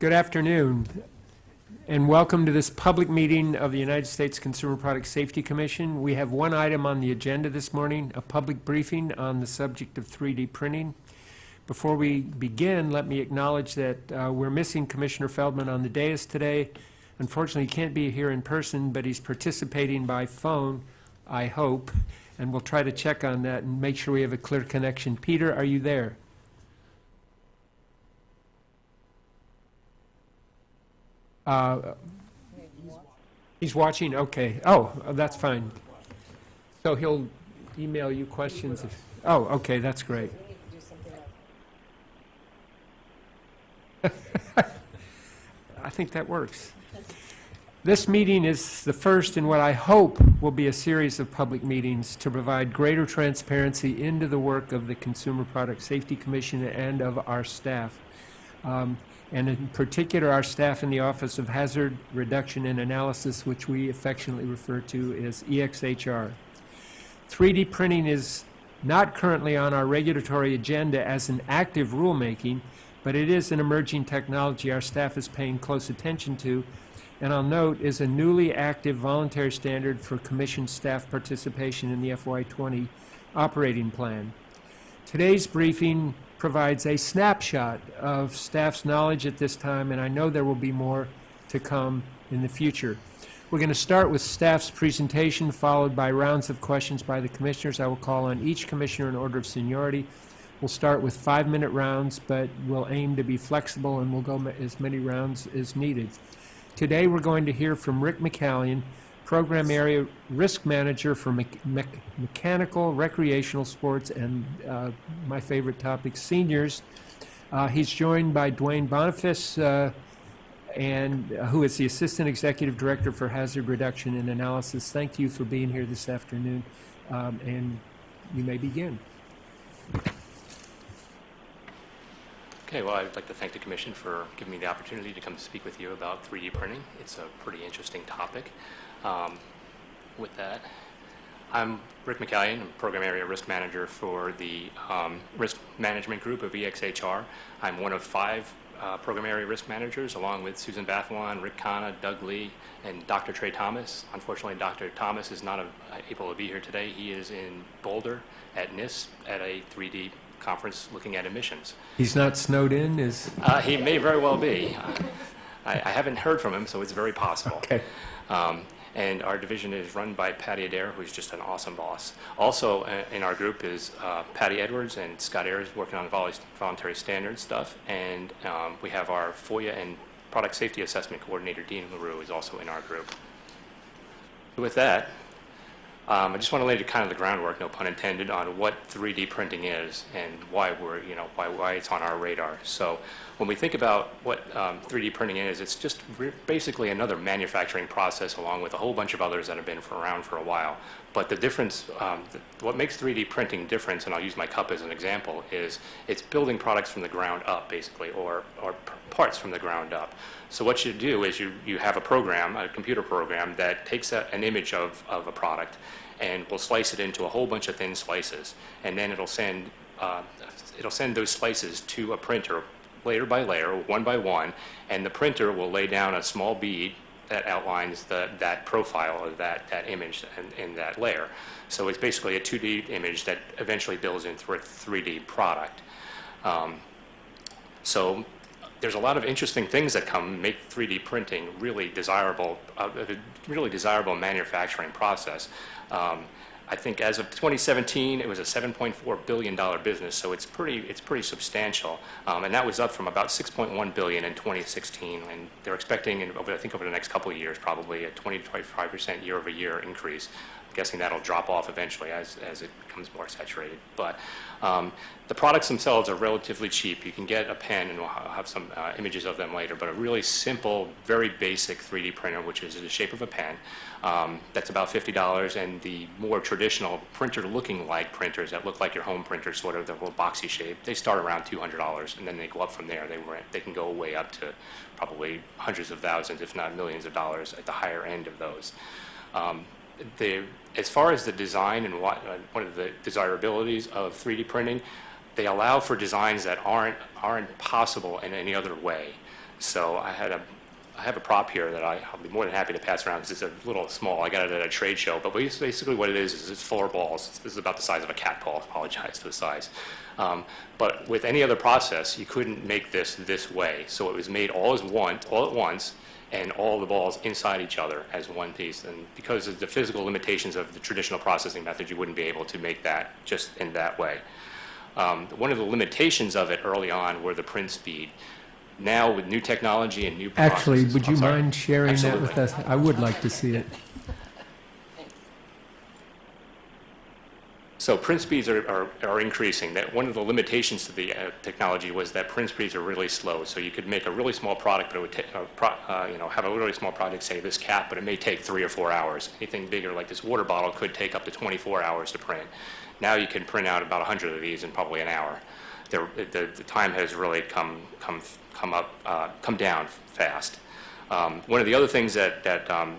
Good afternoon, and welcome to this public meeting of the United States Consumer Product Safety Commission. We have one item on the agenda this morning, a public briefing on the subject of 3D printing. Before we begin, let me acknowledge that uh, we're missing Commissioner Feldman on the dais today. Unfortunately, he can't be here in person, but he's participating by phone, I hope, and we'll try to check on that and make sure we have a clear connection. Peter, are you there? Uh, He's watching, okay. Oh, that's fine. So he'll email you questions if, oh, okay, that's great. I think that works. This meeting is the first in what I hope will be a series of public meetings to provide greater transparency into the work of the Consumer Product Safety Commission and of our staff. Um, and in particular, our staff in the Office of Hazard Reduction and Analysis, which we affectionately refer to as EXHR. 3D printing is not currently on our regulatory agenda as an active rulemaking, but it is an emerging technology our staff is paying close attention to, and I'll note is a newly active voluntary standard for commission staff participation in the FY20 operating plan. Today's briefing provides a snapshot of staff's knowledge at this time, and I know there will be more to come in the future. We're going to start with staff's presentation, followed by rounds of questions by the commissioners. I will call on each commissioner in order of seniority. We'll start with five-minute rounds, but we'll aim to be flexible, and we'll go as many rounds as needed. Today, we're going to hear from Rick McCallion, Program Area Risk Manager for mech- mech- Mechanical, Recreational Sports, and uh, my favorite topic, seniors. Uh, He's joined by Duane Boniface, uh, and uh, who is the Assistant Executive Director for Hazard Reduction and Analysis. Thank you for being here this afternoon, um, and you may begin. Okay, well, I'd like to thank the Commission for giving me the opportunity to come speak with you about 3D printing. It's a pretty interesting topic. Um, With that, I'm Rick McCallion, I'm Program Area Risk Manager for the um, Risk Management Group of EXHR. I'm one of five uh, Program Area Risk Managers, along with Susan Bathalon, Rik Khanna, Doug Lee, and Dr. Trey Thomas. Unfortunately, Dr. Thomas is not uh, able to be here today. He is in Boulder at NIST at a 3D conference looking at emissions. He's not snowed in, is, Uh, he may very well be. I, I haven't heard from him, so it's very possible. okay. Um, and our division is run by Patty Adair, who's just an awesome boss. Also uh, in our group is uh, Patty Edwards and Scott Ayers working on vol- voluntary standard stuff. And um, we have our FOIA and product safety assessment coordinator, Dean LaRue, is also in our group. With that, um, I just want to lay the kind of the groundwork, no pun intended, on what 3D printing is and why we're, you know, why, why it's on our radar. So when we think about what um, 3D printing is, it's just basically another manufacturing process along with a whole bunch of others that have been for around for a while. But the difference, um, th- what makes 3D printing different, and I'll use my cup as an example, is it's building products from the ground up, basically, or, or parts from the ground up. So what you do is you, you have a program, a computer program, that takes a, an image of, of a product and will slice it into a whole bunch of thin slices. And then it'll send, uh, it'll send those slices to a printer layer by layer, one by one, and the printer will lay down a small bead that outlines the, that profile of that, that image in, in that layer. So it's basically a 2D image that eventually builds into a 3D product. Um, so there's a lot of interesting things that come make 3D printing really desirable, uh, a really desirable manufacturing process. Um, I think as of 2017, it was a 7.4 billion dollar business, so it's pretty it's pretty substantial, um, and that was up from about 6.1 billion in 2016. And they're expecting, in, over, I think over the next couple of years, probably a 20 to 25 percent year-over-year increase. Guessing that'll drop off eventually as, as it becomes more saturated. But um, the products themselves are relatively cheap. You can get a pen, and we'll have some uh, images of them later, but a really simple, very basic 3D printer, which is the shape of a pen. Um, that's about $50, and the more traditional printer-looking like printers that look like your home printer, sort of the little boxy shape, they start around $200, and then they go up from there. They, rent, they can go way up to probably hundreds of thousands, if not millions of dollars at the higher end of those. Um, the, as far as the design and what, uh, one of the desirabilities of 3D printing, they allow for designs that aren't, aren't possible in any other way. so I had a, I have a prop here that I, I'll be more than happy to pass around because it's a little small. I got it at a trade show, but basically what it is is it's four balls. This is about the size of a cat ball. Apologize for the size. Um, but with any other process, you couldn't make this this way. So it was made all as one, all at once, and all the balls inside each other as one piece. And because of the physical limitations of the traditional processing method, you wouldn't be able to make that just in that way. Um, one of the limitations of it early on were the print speed. Now, with new technology and new Actually, would you mind sharing that with us? I would like to see it. So print speeds are, are, are increasing. That one of the limitations to the uh, technology was that print speeds are really slow. So you could make a really small product, but it would take, uh, uh, you know, have a really small product, say this cap, but it may take three or four hours. Anything bigger, like this water bottle, could take up to 24 hours to print. Now you can print out about 100 of these in probably an hour. The, the, the time has really come, come, come up, uh, come down fast. Um, one of the other things that, that um,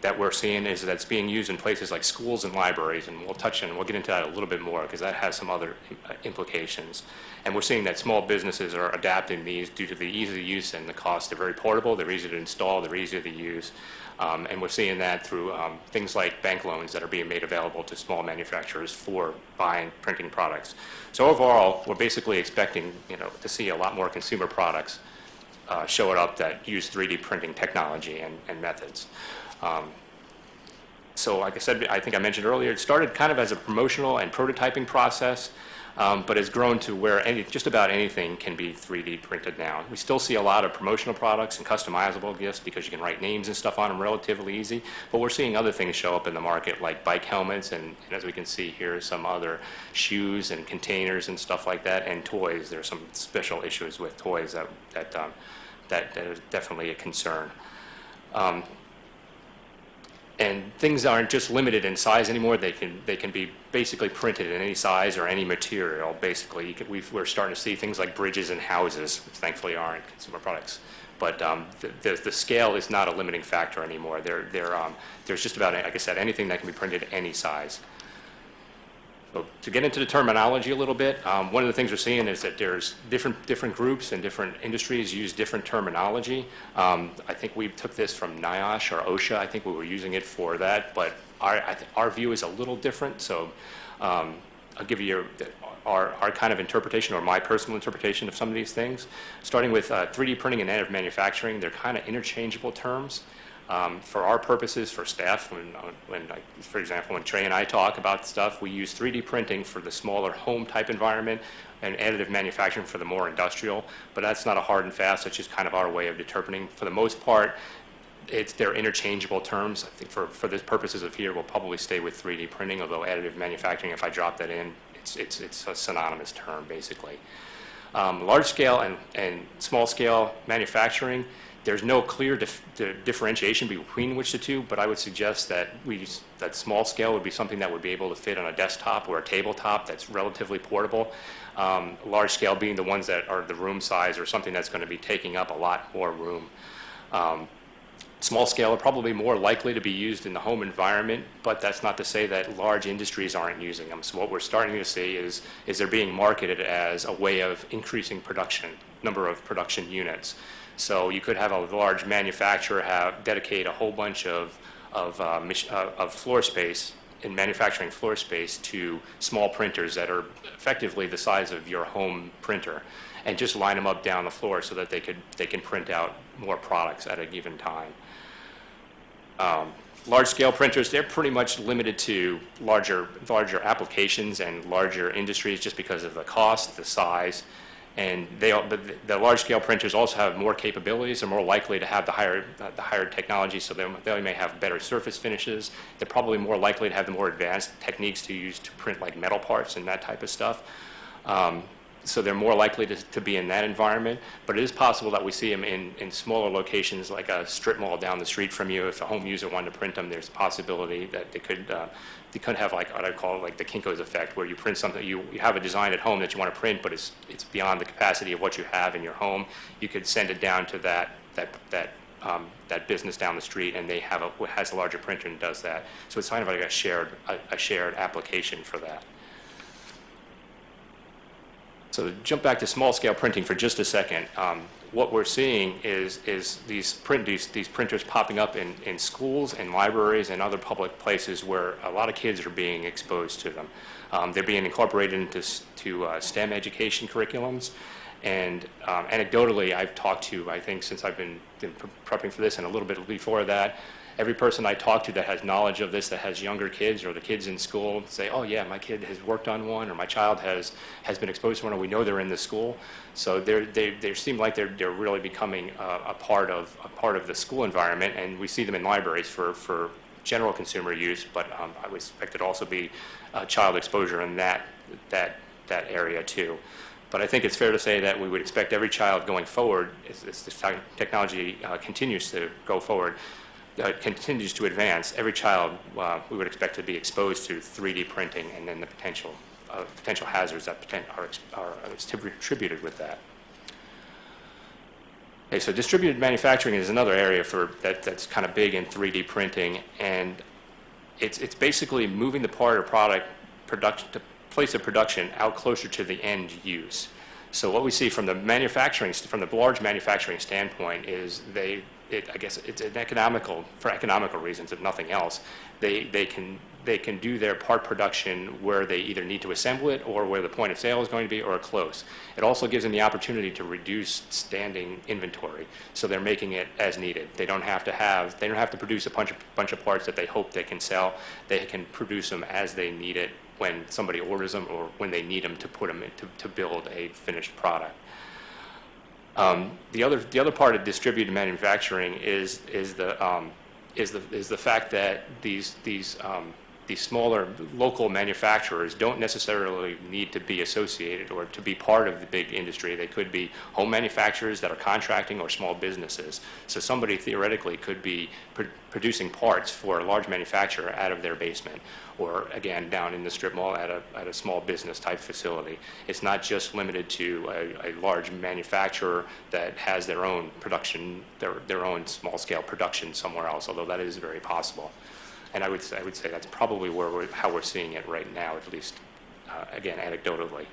that we're seeing is that it's being used in places like schools and libraries, and we'll touch on, we'll get into that a little bit more because that has some other uh, implications. And we're seeing that small businesses are adapting these due to the ease of use and the cost. They're very portable, they're easy to install, they're easy to use. Um, and we're seeing that through um, things like bank loans that are being made available to small manufacturers for buying printing products. So overall, we're basically expecting, you know, to see a lot more consumer products uh, show it up that use 3D printing technology and, and methods. Um, so like I said, I think I mentioned earlier, it started kind of as a promotional and prototyping process, um, but has grown to where any, just about anything can be 3D printed now. We still see a lot of promotional products and customizable gifts because you can write names and stuff on them relatively easy, but we're seeing other things show up in the market like bike helmets and, and as we can see here, some other shoes and containers and stuff like that, and toys. There's some special issues with toys that, that, um, that, that is definitely a concern. Um, and things aren't just limited in size anymore. They can they can be basically printed in any size or any material. Basically, can, we've, we're starting to see things like bridges and houses, which thankfully aren't consumer products. But um, the, the the scale is not a limiting factor anymore. There there um, there's just about like I said anything that can be printed any size. So to get into the terminology a little bit, um, one of the things we're seeing is that there's different different groups and different industries use different terminology. Um, I think we took this from NIOSH or OSHA. I think we were using it for that, but our our view is a little different. So um, I'll give you our our kind of interpretation or my personal interpretation of some of these things. Starting with uh, 3D printing and additive manufacturing, they're kind of interchangeable terms. Um, for our purposes, for staff, when, uh, when like, for example, when Trey and I talk about stuff, we use 3D printing for the smaller home type environment and additive manufacturing for the more industrial, but that's not a hard and fast, that's just kind of our way of determining. For the most part, it's, they're interchangeable terms. I think for, for the purposes of here, we'll probably stay with 3D printing, although additive manufacturing, if I drop that in, it's, it's, it's a synonymous term, basically. Um, large scale and, and small scale manufacturing, there's no clear dif- di- differentiation between which the two, but I would suggest that we, s- that small scale would be something that would be able to fit on a desktop or a tabletop that's relatively portable. Um, large scale being the ones that are the room size or something that's going to be taking up a lot more room. Um, Small scale are probably more likely to be used in the home environment, but that's not to say that large industries aren't using them. So what we're starting to see is, is they're being marketed as a way of increasing production, number of production units. So you could have a large manufacturer have, dedicate a whole bunch of, of, uh, uh, of floor space in manufacturing floor space to small printers that are effectively the size of your home printer and just line them up down the floor so that they could, they can print out more products at a given time. Um, Large-scale printers, they're pretty much limited to larger, larger applications and larger industries just because of the cost, the size, and they, the- the large-scale printers also have more capabilities, they're more likely to have the higher, uh, the higher technology, so they they may have better surface finishes. They're probably more likely to have the more advanced techniques to use to print like metal parts and that type of stuff. Um, so they're more likely to, to be in that environment. But it is possible that we see them in, in smaller locations, like a strip mall down the street from you. If a home user wanted to print them, there's a possibility that they could, uh, they could have like what I call like the Kinko's effect, where you print something, you, you have a design at home that you want to print, but it's, it's beyond the capacity of what you have in your home. You could send it down to that, that, that, um, that business down the street, and they have a, has a larger printer and does that. So it's kind of like a shared, a, a shared application for that. So jump back to small-scale printing for just a second, um, what we're seeing is, is these, print, these, these printers popping up in, in schools and libraries and other public places where a lot of kids are being exposed to them. Um, they're being incorporated into to, uh, STEM education curriculums. And um, anecdotally, I've talked to, I think since I've been, been prepping for this and a little bit before that, every person I talk to that has knowledge of this, that has younger kids or the kids in school, say, oh yeah, my kid has worked on one or my child has, has been exposed to one or we know they're in the school. So they, they seem like they're, they're really becoming a, a part of, a part of the school environment and we see them in libraries for, for general consumer use, but um, I would expect it also be uh, child exposure in that, that, that area too. But I think it's fair to say that we would expect every child going forward, as, as this technology uh, continues to go forward, uh, continues to advance, every child uh, we would expect to be exposed to 3D printing and then the potential, uh, potential hazards that are, are attributed with that. Okay, so distributed manufacturing is another area for that, that's kind of big in 3D printing, and it's, it's basically moving the part or product production, the place of production out closer to the end use. So what we see from the manufacturing, from the large manufacturing standpoint is they, it, I guess it's an economical, for economical reasons, if nothing else, they, they can, they can do their part production where they either need to assemble it or where the point of sale is going to be or close. It also gives them the opportunity to reduce standing inventory. So they're making it as needed. They don't have to have, they don't have to produce a bunch of, bunch of parts that they hope they can sell. They can produce them as they need it when somebody orders them or when they need them to put them in, to, to build a finished product. Um, the other the other part of distributed manufacturing is is the um, is the is the fact that these these um, these smaller local manufacturers don't necessarily need to be associated or to be part of the big industry. They could be home manufacturers that are contracting or small businesses. So somebody theoretically could be pr- producing parts for a large manufacturer out of their basement or again down in the strip mall at a, at a small business type facility. It's not just limited to a, a large manufacturer that has their own production, their, their own small scale production somewhere else, although that is very possible. And I would say, I would say that's probably where we're, how we're seeing it right now, at least, uh, again, anecdotally.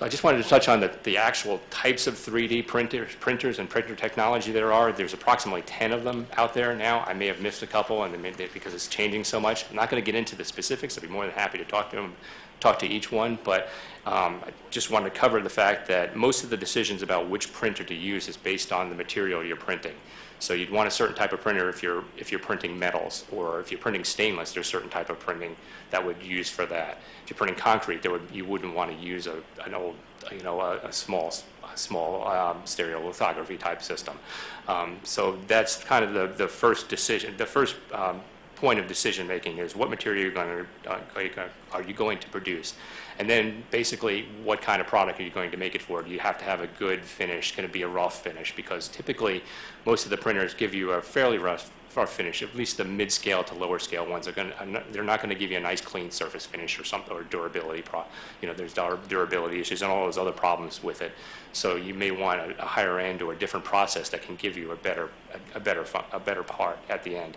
So I just wanted to touch on the, the actual types of 3D printers, printers and printer technology there are. There's approximately 10 of them out there now. I may have missed a couple and may, because it's changing so much. I'm not going to get into the specifics. I'd be more than happy to talk to them, talk to each one. But um, I just wanted to cover the fact that most of the decisions about which printer to use is based on the material you're printing. So you'd want a certain type of printer if you're, if you're printing metals, or if you're printing stainless, there's a certain type of printing that would use for that. If you're printing concrete, there would, you wouldn't want to use a, an old, you know, a, a small, a small um, stereolithography type system. Um, so that's kind of the, the first decision, the first um, point of decision making is what material you're going to, uh, are you going- are you going to produce? And then basically, what kind of product are you going to make it for? Do you have to have a good finish? Can it be a rough finish? Because typically, most of the printers give you a fairly rough, finish. At least the mid-scale to lower scale ones are going to, they're not going to give you a nice clean surface finish or something or durability. Pro, you know, there's durability issues and all those other problems with it. So you may want a, a higher end or a different process that can give you a better, a, a better, a better part at the end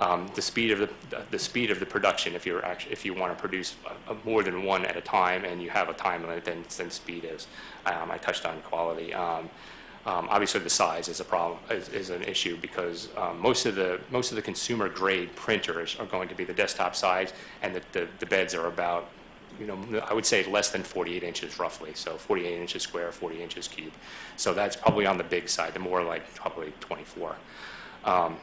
um, the speed of the, the speed of the production, if you're actually, if you want to produce a, a more than one at a time and you have a time limit, then, then speed is. Um, I touched on quality. Um, um, obviously, the size is a problem, is, is an issue because um, most of the most of the consumer grade printers are going to be the desktop size, and the, the, the beds are about, you know, I would say less than 48 inches roughly. So 48 inches square, 40 inches cube. So that's probably on the big side. The more like probably 24. Um,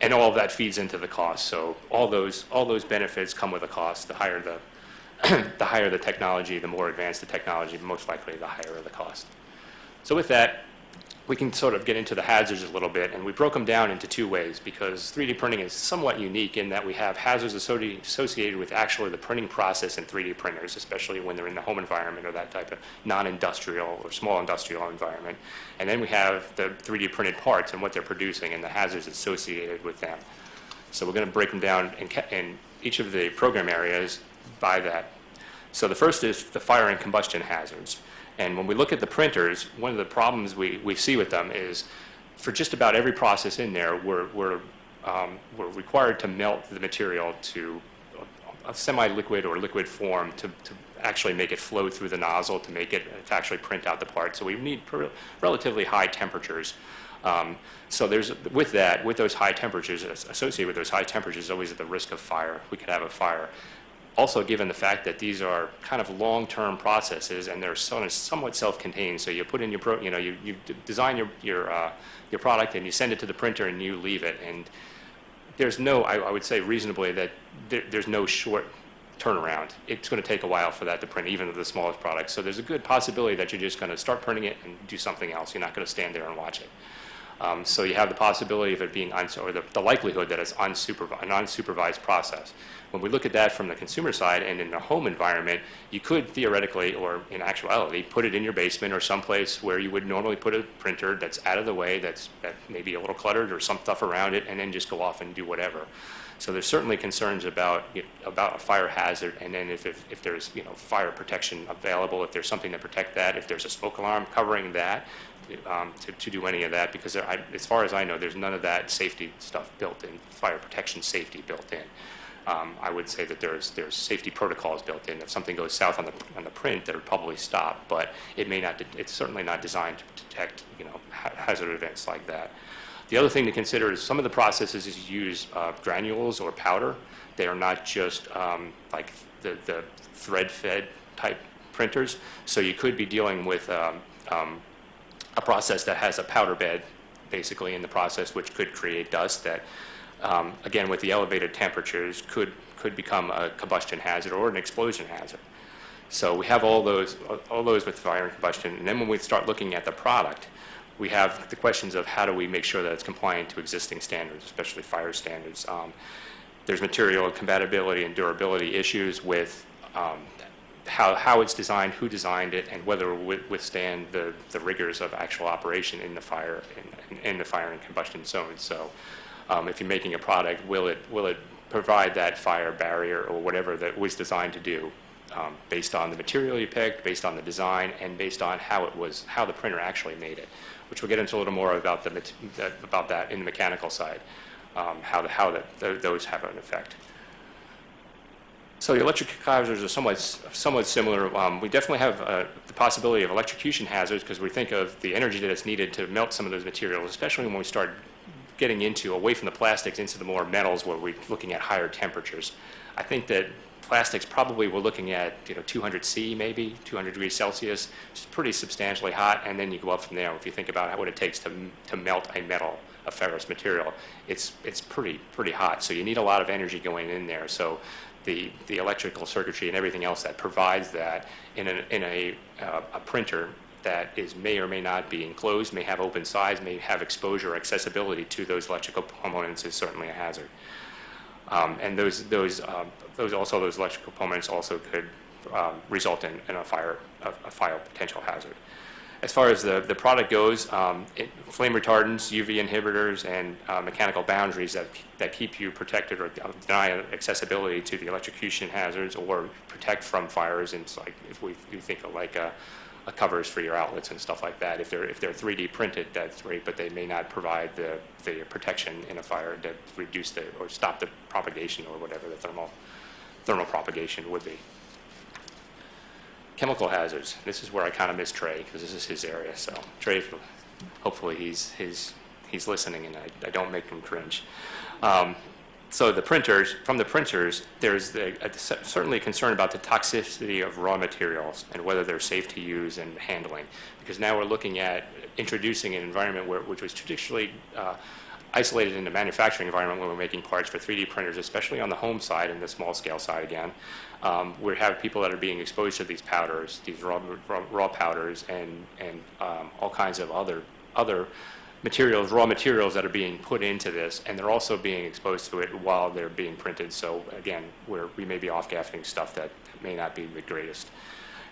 and all of that feeds into the cost. So all those, all those benefits come with a cost. The higher the, the higher the technology, the more advanced the technology, most likely the higher the cost. So with that, we can sort of get into the hazards a little bit, and we broke them down into two ways because 3D printing is somewhat unique in that we have hazards associated with actually the printing process in 3D printers, especially when they're in the home environment or that type of non-industrial or small industrial environment. And then we have the 3D printed parts and what they're producing and the hazards associated with them. So we're going to break them down in, in each of the program areas by that. So the first is the fire and combustion hazards. And when we look at the printers, one of the problems we, we see with them is for just about every process in there, we're, we're, um, we're required to melt the material to a semi-liquid or liquid form to, to actually make it flow through the nozzle to make it, to actually print out the part. So we need relatively high temperatures. Um, So there's, with that, with those high temperatures, associated with those high temperatures, always the risk of fire. We could have a fire. Also, given the fact that these are kind of long-term processes and they're somewhat self-contained, so you put in your, pro- you know, you, you design your, your, uh, your product and you send it to the printer and you leave it. And there's no, I, I would say reasonably that there, there's no short turnaround. It's going to take a while for that to print, even the smallest products. So there's a good possibility that you're just going to start printing it and do something else. You're not going to stand there and watch it. Um, so you have the possibility of it being, or the, the likelihood that it's unsupervised, an unsupervised process. When we look at that from the consumer side and in the home environment, you could theoretically, or in actuality, put it in your basement or someplace where you would normally put a printer that's out of the way, that's that maybe a little cluttered or some stuff around it, and then just go off and do whatever. So there's certainly concerns about, you know, about a fire hazard, and then if, if, if there's, you know, fire protection available, if there's something to protect that, if there's a smoke alarm covering that, um, to, to do any of that, because there, I, as far as I know, there's none of that safety stuff built in, fire protection safety built in. Um, I would say that there's, there's safety protocols built in. If something goes south on the, on the print, that would probably stop, but it may not, it's certainly not designed to detect, you know, ha- hazard events like that. The other thing to consider is some of the processes is use uh, granules or powder. They are not just um, like the, the thread-fed type printers. So you could be dealing with um, um, a process that has a powder bed basically in the process, which could create dust that, um, again, with the elevated temperatures, could, could become a combustion hazard or an explosion hazard. So we have all those, all those with fire and combustion. And then when we start looking at the product, we have the questions of how do we make sure that it's compliant to existing standards, especially fire standards. Um, there's material compatibility and durability issues with um, how, how it's designed, who designed it, and whether it would withstand the, the rigors of actual operation in the fire in, in the fire and combustion zone. So, um, if you're making a product, will it will it provide that fire barrier or whatever that was designed to do, um, based on the material you picked, based on the design, and based on how it was how the printer actually made it, which we'll get into a little more about the about that in the mechanical side, um, how the, how that th- those have an effect. So the electric hazards are somewhat, somewhat similar. Um, we definitely have uh, the possibility of electrocution hazards because we think of the energy that is needed to melt some of those materials, especially when we start getting into, away from the plastics, into the more metals where we're looking at higher temperatures. I think that plastics probably we're looking at, you know, 200 C maybe, 200 degrees Celsius, which is pretty substantially hot, and then you go up from there. If you think about what it takes to, to melt a metal, a ferrous material, it's, it's pretty, pretty hot. So you need a lot of energy going in there. So the, the electrical circuitry and everything else that provides that in a, in a, uh, a printer that is, may or may not be enclosed, may have open sides, may have exposure or accessibility to those electrical components is certainly a hazard. Um, and those, those, um, those also, those electrical components also could um, result in, in a fire, a, a fire potential hazard. As far as the, the product goes, um, it, flame retardants, UV inhibitors, and uh, mechanical boundaries that, that keep you protected or deny accessibility to the electrocution hazards or protect from fires. And it's like if we you think of like a, a covers for your outlets and stuff like that. If they're if they're 3D printed, that's great, but they may not provide the, the protection in a fire to reduce the or stop the propagation or whatever the thermal thermal propagation would be. Chemical hazards. This is where I kind of miss Trey because this is his area. So Trey, hopefully he's he's he's listening and I, I don't make him cringe. Um, so the printers, from the printers, there's the, a, certainly a concern about the toxicity of raw materials and whether they're safe to use and handling. Because now we're looking at introducing an environment where, which was traditionally uh, isolated in the manufacturing environment when we're making parts for 3D printers, especially on the home side and the small scale side again. Um, we have people that are being exposed to these powders, these raw, raw, raw powders, and, and um, all kinds of other, other materials, raw materials that are being put into this, and they're also being exposed to it while they're being printed. So again, we're, we may be off-gassing stuff that may not be the greatest.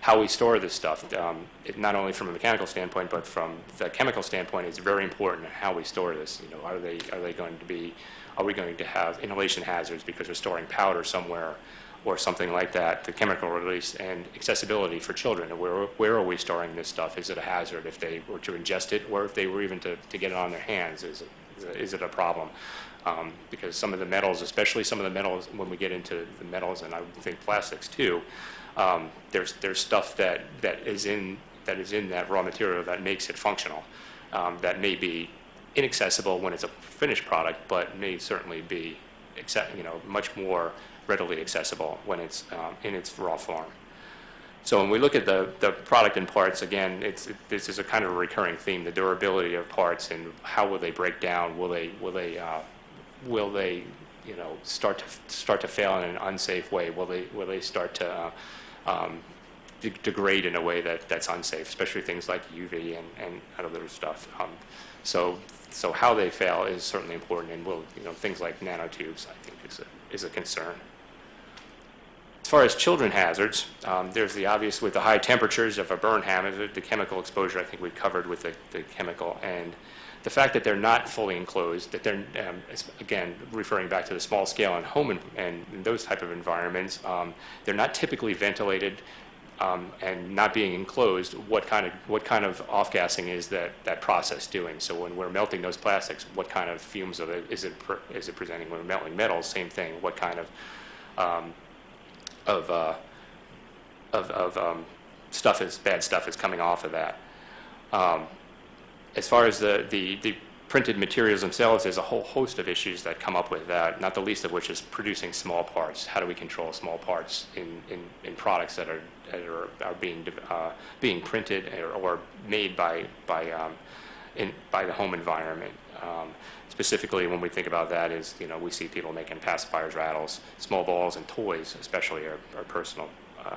How we store this stuff, um, it, not only from a mechanical standpoint, but from the chemical standpoint, is very important how we store this. You know, are they are they going to be, are we going to have inhalation hazards because we're storing powder somewhere? Or something like that, the chemical release and accessibility for children. Where, where are we storing this stuff? Is it a hazard if they were to ingest it, or if they were even to, to get it on their hands? Is it, is it a problem? Um, because some of the metals, especially some of the metals, when we get into the metals, and I would think plastics too, um, there's, there's stuff that, that is in, that is in that raw material that makes it functional, um, that may be inaccessible when it's a finished product, but may certainly be, you know, much more readily accessible when it's um, in its raw form. So when we look at the, the product and parts, again, it's, it- this is a kind of a recurring theme, the durability of parts and how will they break down? Will they, will they, uh, will they, you know, start to, start to fail in an unsafe way? Will they, will they start to uh, um, de- degrade in a way that, that's unsafe, especially things like UV and, and other stuff? Um, So, so how they fail is certainly important and will, you know, things like nanotubes, I think, is a, is a concern. As far as children hazards, um, there's the obvious with the high temperatures of a burn the chemical exposure I think we covered with the, the chemical, and the fact that they're not fully enclosed, that they're, um, again, referring back to the small scale and home en- and those type of environments, um, they're not typically ventilated um, and not being enclosed, what kind of, what kind of off-gassing is that, that process doing? So when we're melting those plastics, what kind of fumes of it, is it, pre- is it presenting? When we're melting metals, same thing, what kind of, um, of, uh, of, of um, stuff is, bad stuff is coming off of that. Um, As far as the, the, the printed materials themselves, there's a whole host of issues that come up with that, not the least of which is producing small parts. How do we control small parts in, in, in products that are, are, being, uh, being printed or, or made by, by, um, in, by the home environment? Um, Specifically, when we think about that is, you know, we see people making pacifiers, rattles, small balls, and toys especially are, are personal,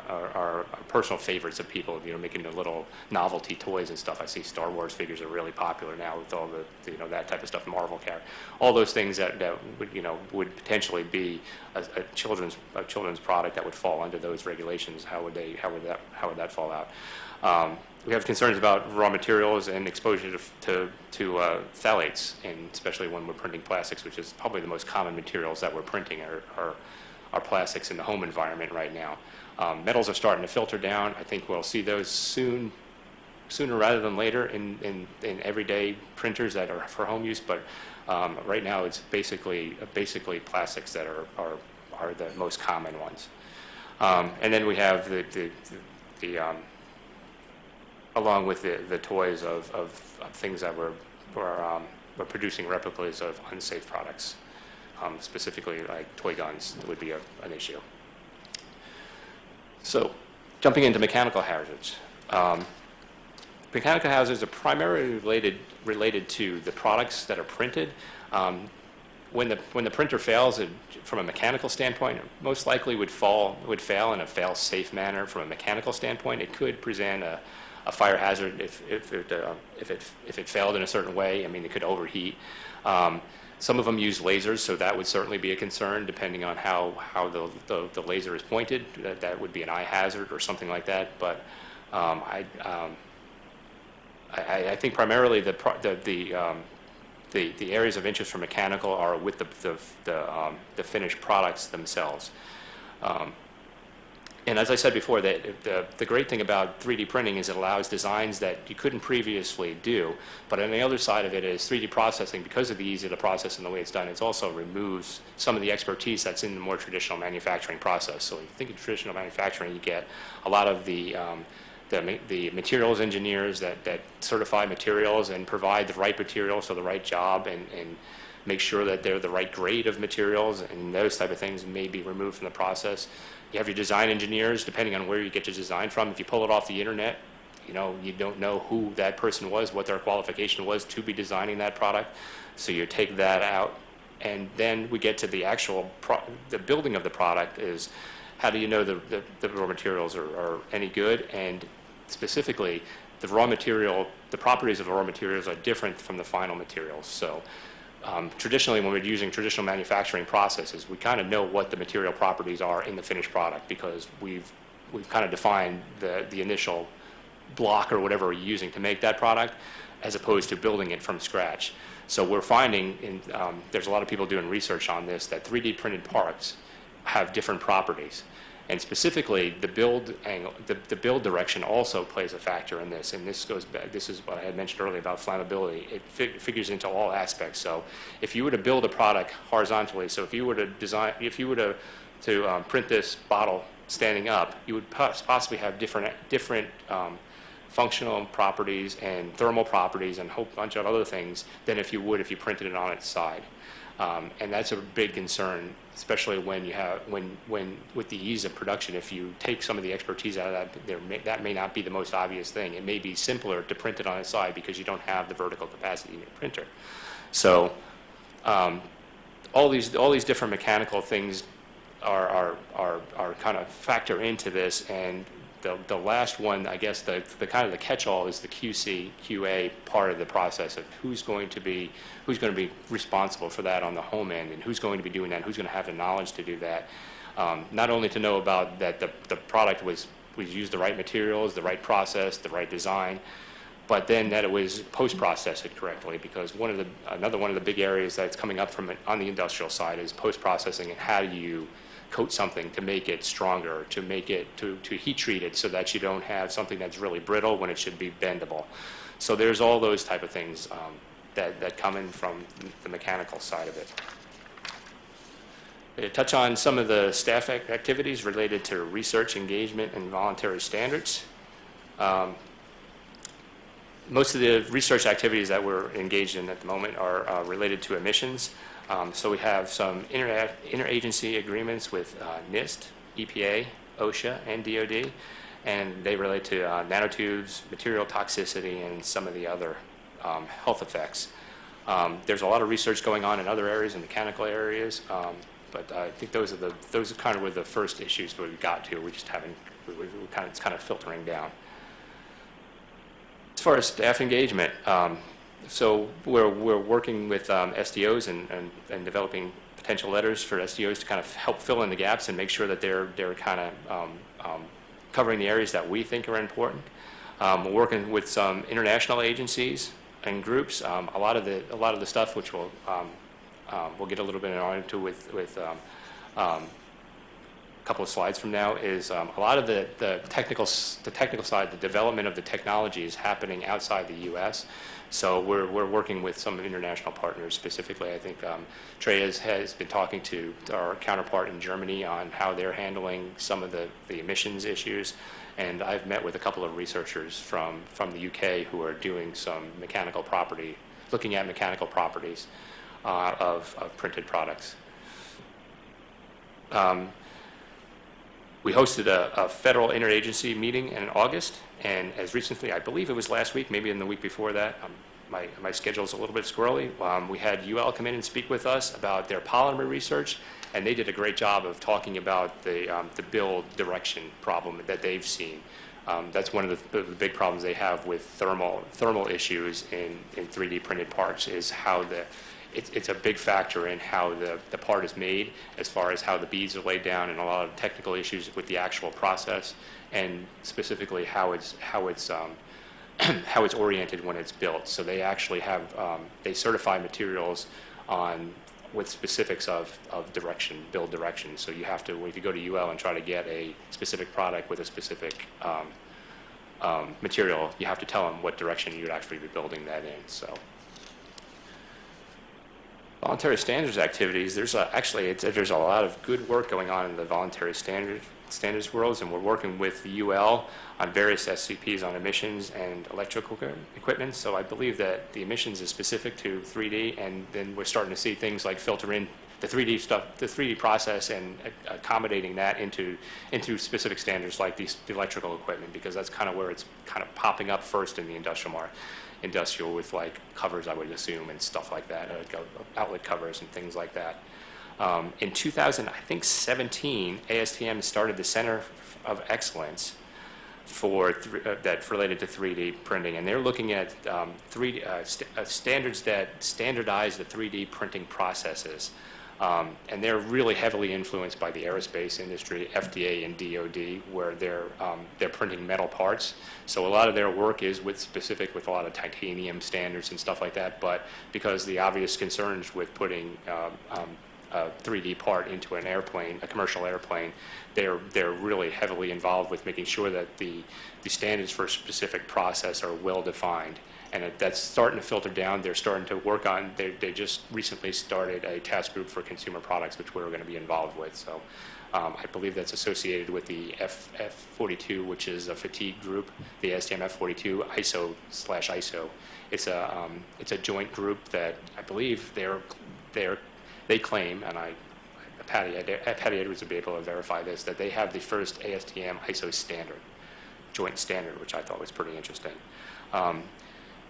are, are are personal favorites of people, you know, making the little novelty toys and stuff. I see Star Wars figures are really popular now with all the, you know, that type of stuff, Marvel character. All those things that, that would, you know, would potentially be a, a children's, a children's product that would fall under those regulations. How would they, how would that, how would that fall out? Um, we have concerns about raw materials and exposure to, to, to uh, phthalates, and especially when we're printing plastics, which is probably the most common materials that we're printing are, are, are plastics in the home environment right now. Um, metals are starting to filter down. I think we'll see those soon, sooner rather than later in, in, in everyday printers that are for home use, but um, right now it's basically, basically plastics that are, are, are the most common ones. Um, and then we have the, the, the um, along with the, the toys of, of, of things that were, were, um, were producing replicas of unsafe products. Um, specifically, like toy guns would be a, an issue. So, jumping into mechanical hazards. Um, mechanical hazards are primarily related, related to the products that are printed. Um, when the, when the printer fails, it, from a mechanical standpoint, it most likely would fall, would fail in a fail-safe manner. From a mechanical standpoint, it could present a, a fire hazard if, if, it, uh, if, it, if it failed in a certain way. I mean, it could overheat. Um, some of them use lasers, so that would certainly be a concern, depending on how, how the, the, the laser is pointed. That, that would be an eye hazard or something like that. But um, I, um, I, I think primarily the, the, the, um, the, the areas of interest for mechanical are with the, the, the, um, the finished products themselves. And as I said before, that the, the great thing about 3D printing is it allows designs that you couldn't previously do. But on the other side of it is 3D processing, because of the ease of the process and the way it's done, it also removes some of the expertise that's in the more traditional manufacturing process. So if you think of traditional manufacturing, you get a lot of the, um, the, the materials engineers that, that certify materials and provide the right materials for the right job and, and make sure that they're the right grade of materials and those type of things may be removed from the process. You have your design engineers, depending on where you get your design from. If you pull it off the internet, you know, you don't know who that person was, what their qualification was to be designing that product. So you take that out. And then we get to the actual, the building of the product is, how do you know the, the, the raw materials are, are any good? And specifically, the raw material, the properties of the raw materials are different from the final materials. So um, traditionally, when we're using traditional manufacturing processes, we kind of know what the material properties are in the finished product because we've, we've kind of defined the, the initial block or whatever we're using to make that product as opposed to building it from scratch. So we're finding, in, um, there's a lot of people doing research on this, that 3D printed parts have different properties. And specifically, the build angle, the, the build direction also plays a factor in this. And this goes back, this is what I had mentioned earlier about flammability. It fi- figures into all aspects. So if you were to build a product horizontally, so if you were to design, if you were to, to um, print this bottle standing up, you would possibly have different, different um, functional properties and thermal properties and a whole bunch of other things than if you would if you printed it on its side. Um, and that's a big concern, especially when you have when when with the ease of production. If you take some of the expertise out of that, there may, that may not be the most obvious thing. It may be simpler to print it on its side because you don't have the vertical capacity in your printer. So um, all these all these different mechanical things are are are, are kind of factor into this and the, the last one, I guess, the, the kind of the catch-all is the QC, QA part of the process of who's going to be, who's going to be responsible for that on the home end, and who's going to be doing that, who's going to have the knowledge to do that. Um, not only to know about that the, the product was, was used the right materials, the right process, the right design, but then that it was post-processed correctly, because one of the, another one of the big areas that's coming up from it on the industrial side is post-processing and how do you coat something to make it stronger, to make it, to, to heat treat it so that you don't have something that's really brittle when it should be bendable. So there's all those type of things um, that, that come in from the mechanical side of it. To touch on some of the staff ac- activities related to research, engagement, and voluntary standards. Um, most of the research activities that we're engaged in at the moment are uh, related to emissions. Um, So we have some inter- interagency agreements with uh, NIST, EPA, OSHA, and DOD, and they relate to uh, nanotubes, material toxicity, and some of the other um, health effects. Um, There's a lot of research going on in other areas, in mechanical areas, um, but I think those are the, those are kind of were the first issues that we got to. We just haven't, we- we kind of, it's kind of filtering down. As far as staff engagement, um, so we're, we're working with um, SDOs and, and, and developing potential letters for SDOs to kind of help fill in the gaps and make sure that they're, they're kind of um, um, covering the areas that we think are important. Um, we're working with some international agencies and groups. Um, a lot of the, a lot of the stuff which we'll, um, we'll get a little bit into with, with couple of slides from now is um, a lot of the, the technical the technical side, the development of the technology is happening outside the U.S. So we're, we're working with some international partners specifically. I think um, Trey has, has been talking to our counterpart in Germany on how they're handling some of the, the emissions issues. And I've met with a couple of researchers from, from the UK who are doing some mechanical property, looking at mechanical properties uh, of, of printed products. Um, we hosted a, a federal interagency meeting in August, and as recently, I believe it was last week, maybe in the week before that, um, my, my schedule's a little bit squirrely. Um, we had UL come in and speak with us about their polymer research, and they did a great job of talking about the, um, the build direction problem that they've seen. Um, that's one of the, the big problems they have with thermal, thermal issues in, in 3D printed parts is how the, it's, it's a big factor in how the, the part is made as far as how the beads are laid down and a lot of technical issues with the actual process and specifically how it's, how it's, um, how it's oriented when it's built. So they actually have, um, they certify materials on, with specifics of, of direction, build direction. So you have to, if you go to UL and try to get a specific product with a specific um, um, material, you have to tell them what direction you'd actually be building that in, so. Voluntary standards activities, there's a, actually, there's a lot of good work going on in the voluntary standard, standards worlds, and we're working with the UL on various STPs on emissions and electrical equipment. So I believe that the emissions is specific to 3D, and then we're starting to see things like filter in the 3D stuff, the 3D process, and accommodating that into into specific standards like these the electrical equipment, because that's kind of where it's kind of popping up first in the industrial market industrial with like covers, I would assume, and stuff like that, uh, outlet covers and things like that. Um, in 2000, I think 17, ASTM started the Center of Excellence for th- uh, that related to 3D printing, and they're looking at um, 3D uh, st- uh, standards that standardize the 3D printing processes. Um, and they're really heavily influenced by the aerospace industry, FDA and DoD, where they're um, they're printing metal parts. So a lot of their work is with specific with a lot of titanium standards and stuff like that. But because the obvious concerns with putting um, um, a 3D part into an airplane, a commercial airplane, they're they're really heavily involved with making sure that the the standards for a specific process are well defined and that's starting to filter down. They're starting to work on. They, they just recently started a task group for consumer products, which we're going to be involved with. So Um, I believe that's associated with the F, F42, which is a fatigue group, the ASTM F42 ISO slash ISO. It's a, um, it's a joint group that I believe they're, they're, they claim, and I, Patty, Patty Edwards would be able to verify this, that they have the first ASTM ISO standard, joint standard, which I thought was pretty interesting. Um,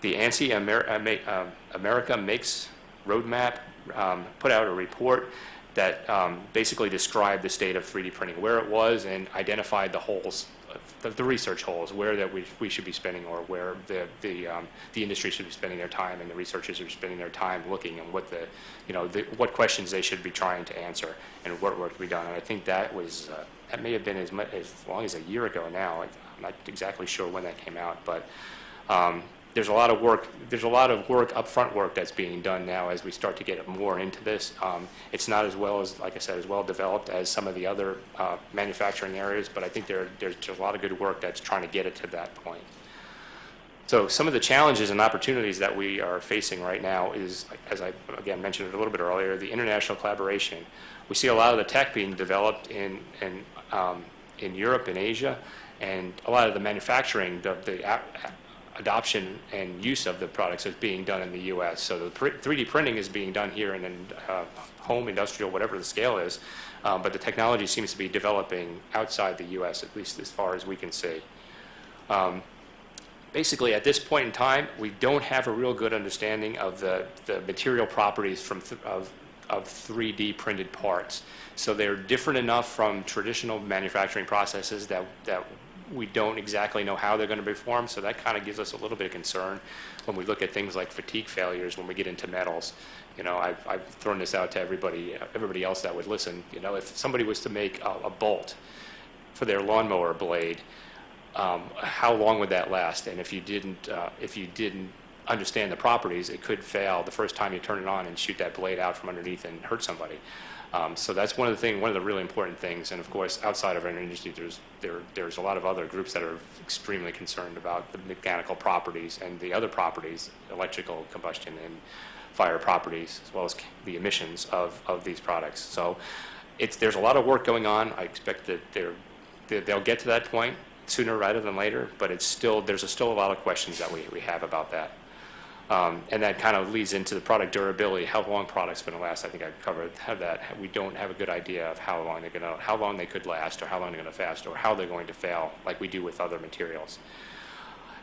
the ANSI, uh, um, America Makes Roadmap, um, put out a report that um, basically described the state of 3D printing, where it was, and identified the holes, the, the research holes, where that we, we should be spending, or where the the, um, the industry should be spending their time, and the researchers are spending their time looking, and what the, you know, the, what questions they should be trying to answer, and what work to be done. And I think that was uh, that may have been as much as long as a year ago now. I'm not exactly sure when that came out, but um, there's a lot of work, there's a lot of work, upfront work that's being done now as we start to get more into this. Um, It's not as well as, like I said, as well developed as some of the other uh, manufacturing areas, but I think there, there's a lot of good work that's trying to get it to that point. So some of the challenges and opportunities that we are facing right now is, as I, again, mentioned a little bit earlier, the international collaboration. We see a lot of the tech being developed in, in, um, in Europe and Asia, and a lot of the manufacturing, the, the adoption and use of the products is being done in the U.S. So the 3D printing is being done here in, uh, home, industrial, whatever the scale is, um, but the technology seems to be developing outside the U.S., at least as far as we can see. Um, basically, at this point in time, we don't have a real good understanding of the, the material properties from of, of 3D printed parts. So they're different enough from traditional manufacturing processes that, that we don't exactly know how they're going to perform. So that kind of gives us a little bit of concern when we look at things like fatigue failures when we get into metals. You know, I've, I've thrown this out to everybody, everybody else that would listen. You know, if somebody was to make a, a bolt for their lawnmower blade, um, how long would that last? And if you didn't, uh, if you didn't understand the properties, it could fail the first time you turn it on and shoot that blade out from underneath and hurt somebody. Um, so that's one of the thing, one of the really important things. And of course, outside of our industry, there's there, there's a lot of other groups that are extremely concerned about the mechanical properties and the other properties, electrical combustion and fire properties, as well as the emissions of, of these products. So it's, there's a lot of work going on. I expect that they're, they- they'll get to that point sooner rather than later, but it's still, there's a still a lot of questions that we, we have about that. Um, and that kind of leads into the product durability, how long products going to last. I think I covered that. We don't have a good idea of how long they're going to, how long they could last, or how long they're going to fast, or how they're going to fail, like we do with other materials.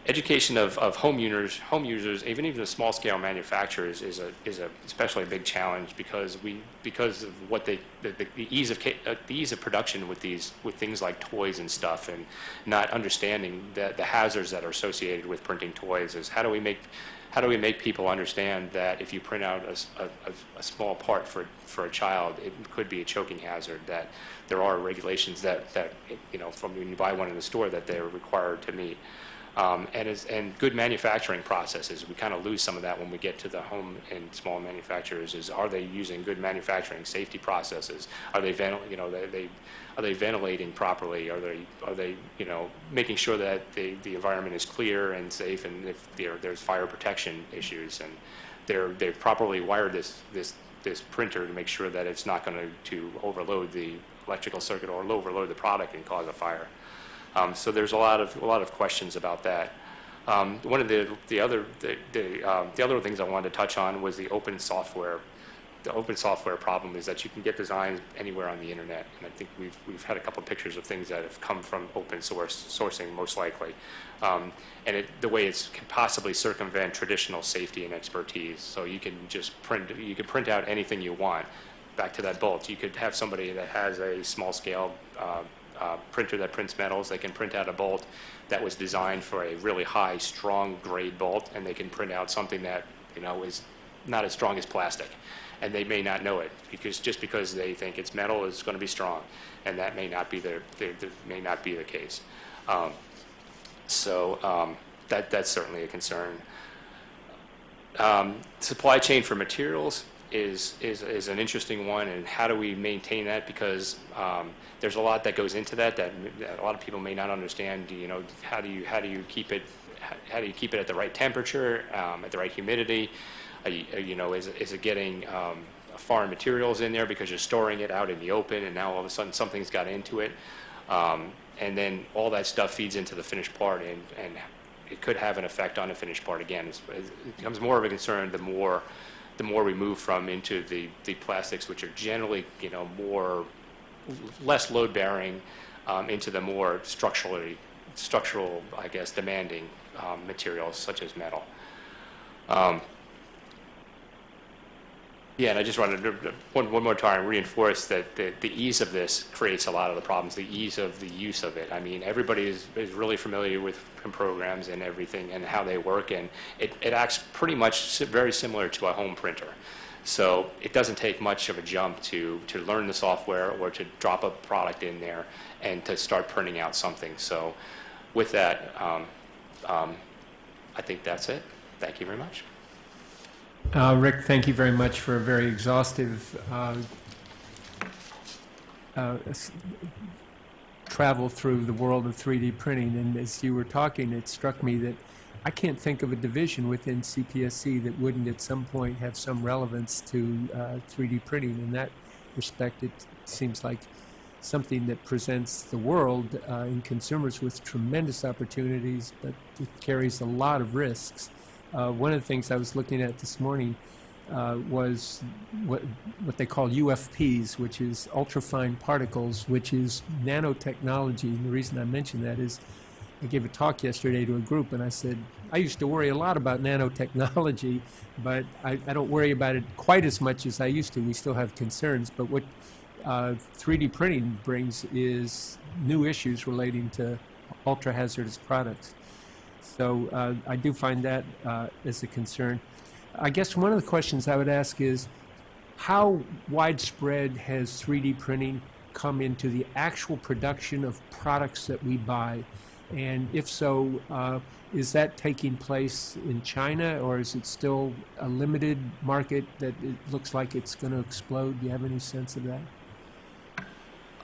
Education of, of home users, home users, even even the small scale manufacturers, is a is a especially a big challenge because we because of what they the, the, the ease of uh, the ease of production with these with things like toys and stuff, and not understanding the the hazards that are associated with printing toys. Is how do we make how do we make people understand that if you print out a, a, a, small part for, for a child, it could be a choking hazard, that there are regulations that, that, you know, from when you buy one in the store that they're required to meet. Um, and, is, and good manufacturing processes, we kind of lose some of that when we get to the home and small manufacturers, is are they using good manufacturing safety processes? Are they, you know, they, they, are they ventilating properly? Are they, are they, you know, making sure that the, the environment is clear and safe and if there, there's fire protection issues and they're, they've properly wired this, this, this printer to make sure that it's not going to, to overload the electrical circuit or overload the product and cause a fire. Um, so there's a lot of, a lot of questions about that. Um, one of the, the other, the, the, um, the other things I wanted to touch on was the open software the open software problem is that you can get designs anywhere on the internet. And I think we've, we've had a couple of pictures of things that have come from open source sourcing, most likely. Um, and it, the way it's can possibly circumvent traditional safety and expertise. So you can just print, you can print out anything you want. Back to that bolt, you could have somebody that has a small scale uh, uh, printer that prints metals. They can print out a bolt that was designed for a really high, strong grade bolt, and they can print out something that you know is not as strong as plastic and they may not know it because just because they think it's metal is going to be strong, and that may not be their, their, their may not be the case. Um, so um, that that's certainly a concern. Um, supply chain for materials is, is is an interesting one, and how do we maintain that? Because um, there's a lot that goes into that, that a lot of people may not understand. You know, how do you how do you keep it how do you keep it at the right temperature, um, at the right humidity? You, know, is, is it getting um, foreign materials in there because you're storing it out in the open, and now all of a sudden something's got into it. Um, and then all that stuff feeds into the finished part, and, and it could have an effect on the finished part again. It becomes more of a concern the more, the more we move from into the, the plastics, which are generally, you know, more, less load-bearing, um, into the more structurally, structural, I guess, demanding um, materials such as metal. Um, yeah, and I just wanted to, one, one more time, reinforce that the, the ease of this creates a lot of the problems, the ease of the use of it. I mean, everybody is, is really familiar with programs and everything and how they work, and it, it acts pretty much very similar to a home printer. So it doesn't take much of a jump to, to learn the software or to drop a product in there and to start printing out something. So with that, um, um, I think that's it. Thank you very much. Uh, Rik, thank you very much for a very exhaustive uh, uh, travel through the world of 3D printing. And as you were talking, it struck me that I can't think of a division within CPSC that wouldn't at some point have some relevance to uh, 3D printing. In that respect, it seems like something that presents the world uh, and consumers with tremendous opportunities, but it carries a lot of risks. Uh, one of the things I was looking at this morning uh, was what, what they call UFPs, which is ultrafine particles, which is nanotechnology. And the reason I mention that is I gave a talk yesterday to a group, and I said, I used to worry a lot about nanotechnology, but I, I don't worry about it quite as much as I used to. We still have concerns, but what uh, 3D printing brings is new issues relating to ultra hazardous products. So uh, I do find that uh, as a concern. I guess one of the questions I would ask is how widespread has 3D printing come into the actual production of products that we buy? And if so, uh, is that taking place in China or is it still a limited market that it looks like it's going to explode? Do you have any sense of that?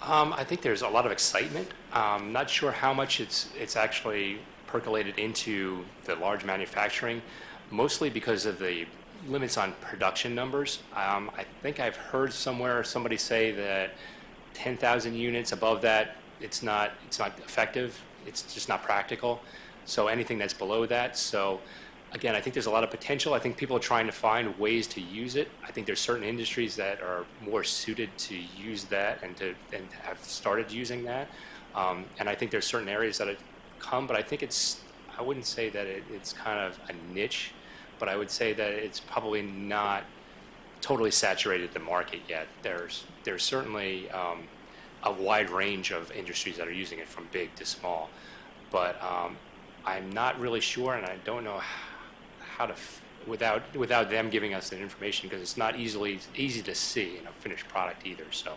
Um, I think there's a lot of excitement. Um, not sure how much it's it's actually percolated into the large manufacturing, mostly because of the limits on production numbers. Um, I think I've heard somewhere somebody say that 10,000 units above that, it's not it's not effective. It's just not practical. So anything that's below that, so again, I think there's a lot of potential. I think people are trying to find ways to use it. I think there's certain industries that are more suited to use that and to and have started using that. Um, and I think there's certain areas that come, but I think it's I wouldn't say that it, it's kind of a niche, but I would say that it's probably not totally saturated the market yet. There's there's certainly um, a wide range of industries that are using it from big to small, but um, I'm not really sure, and I don't know how to without without them giving us that information because it's not easily easy to see in a finished product either. So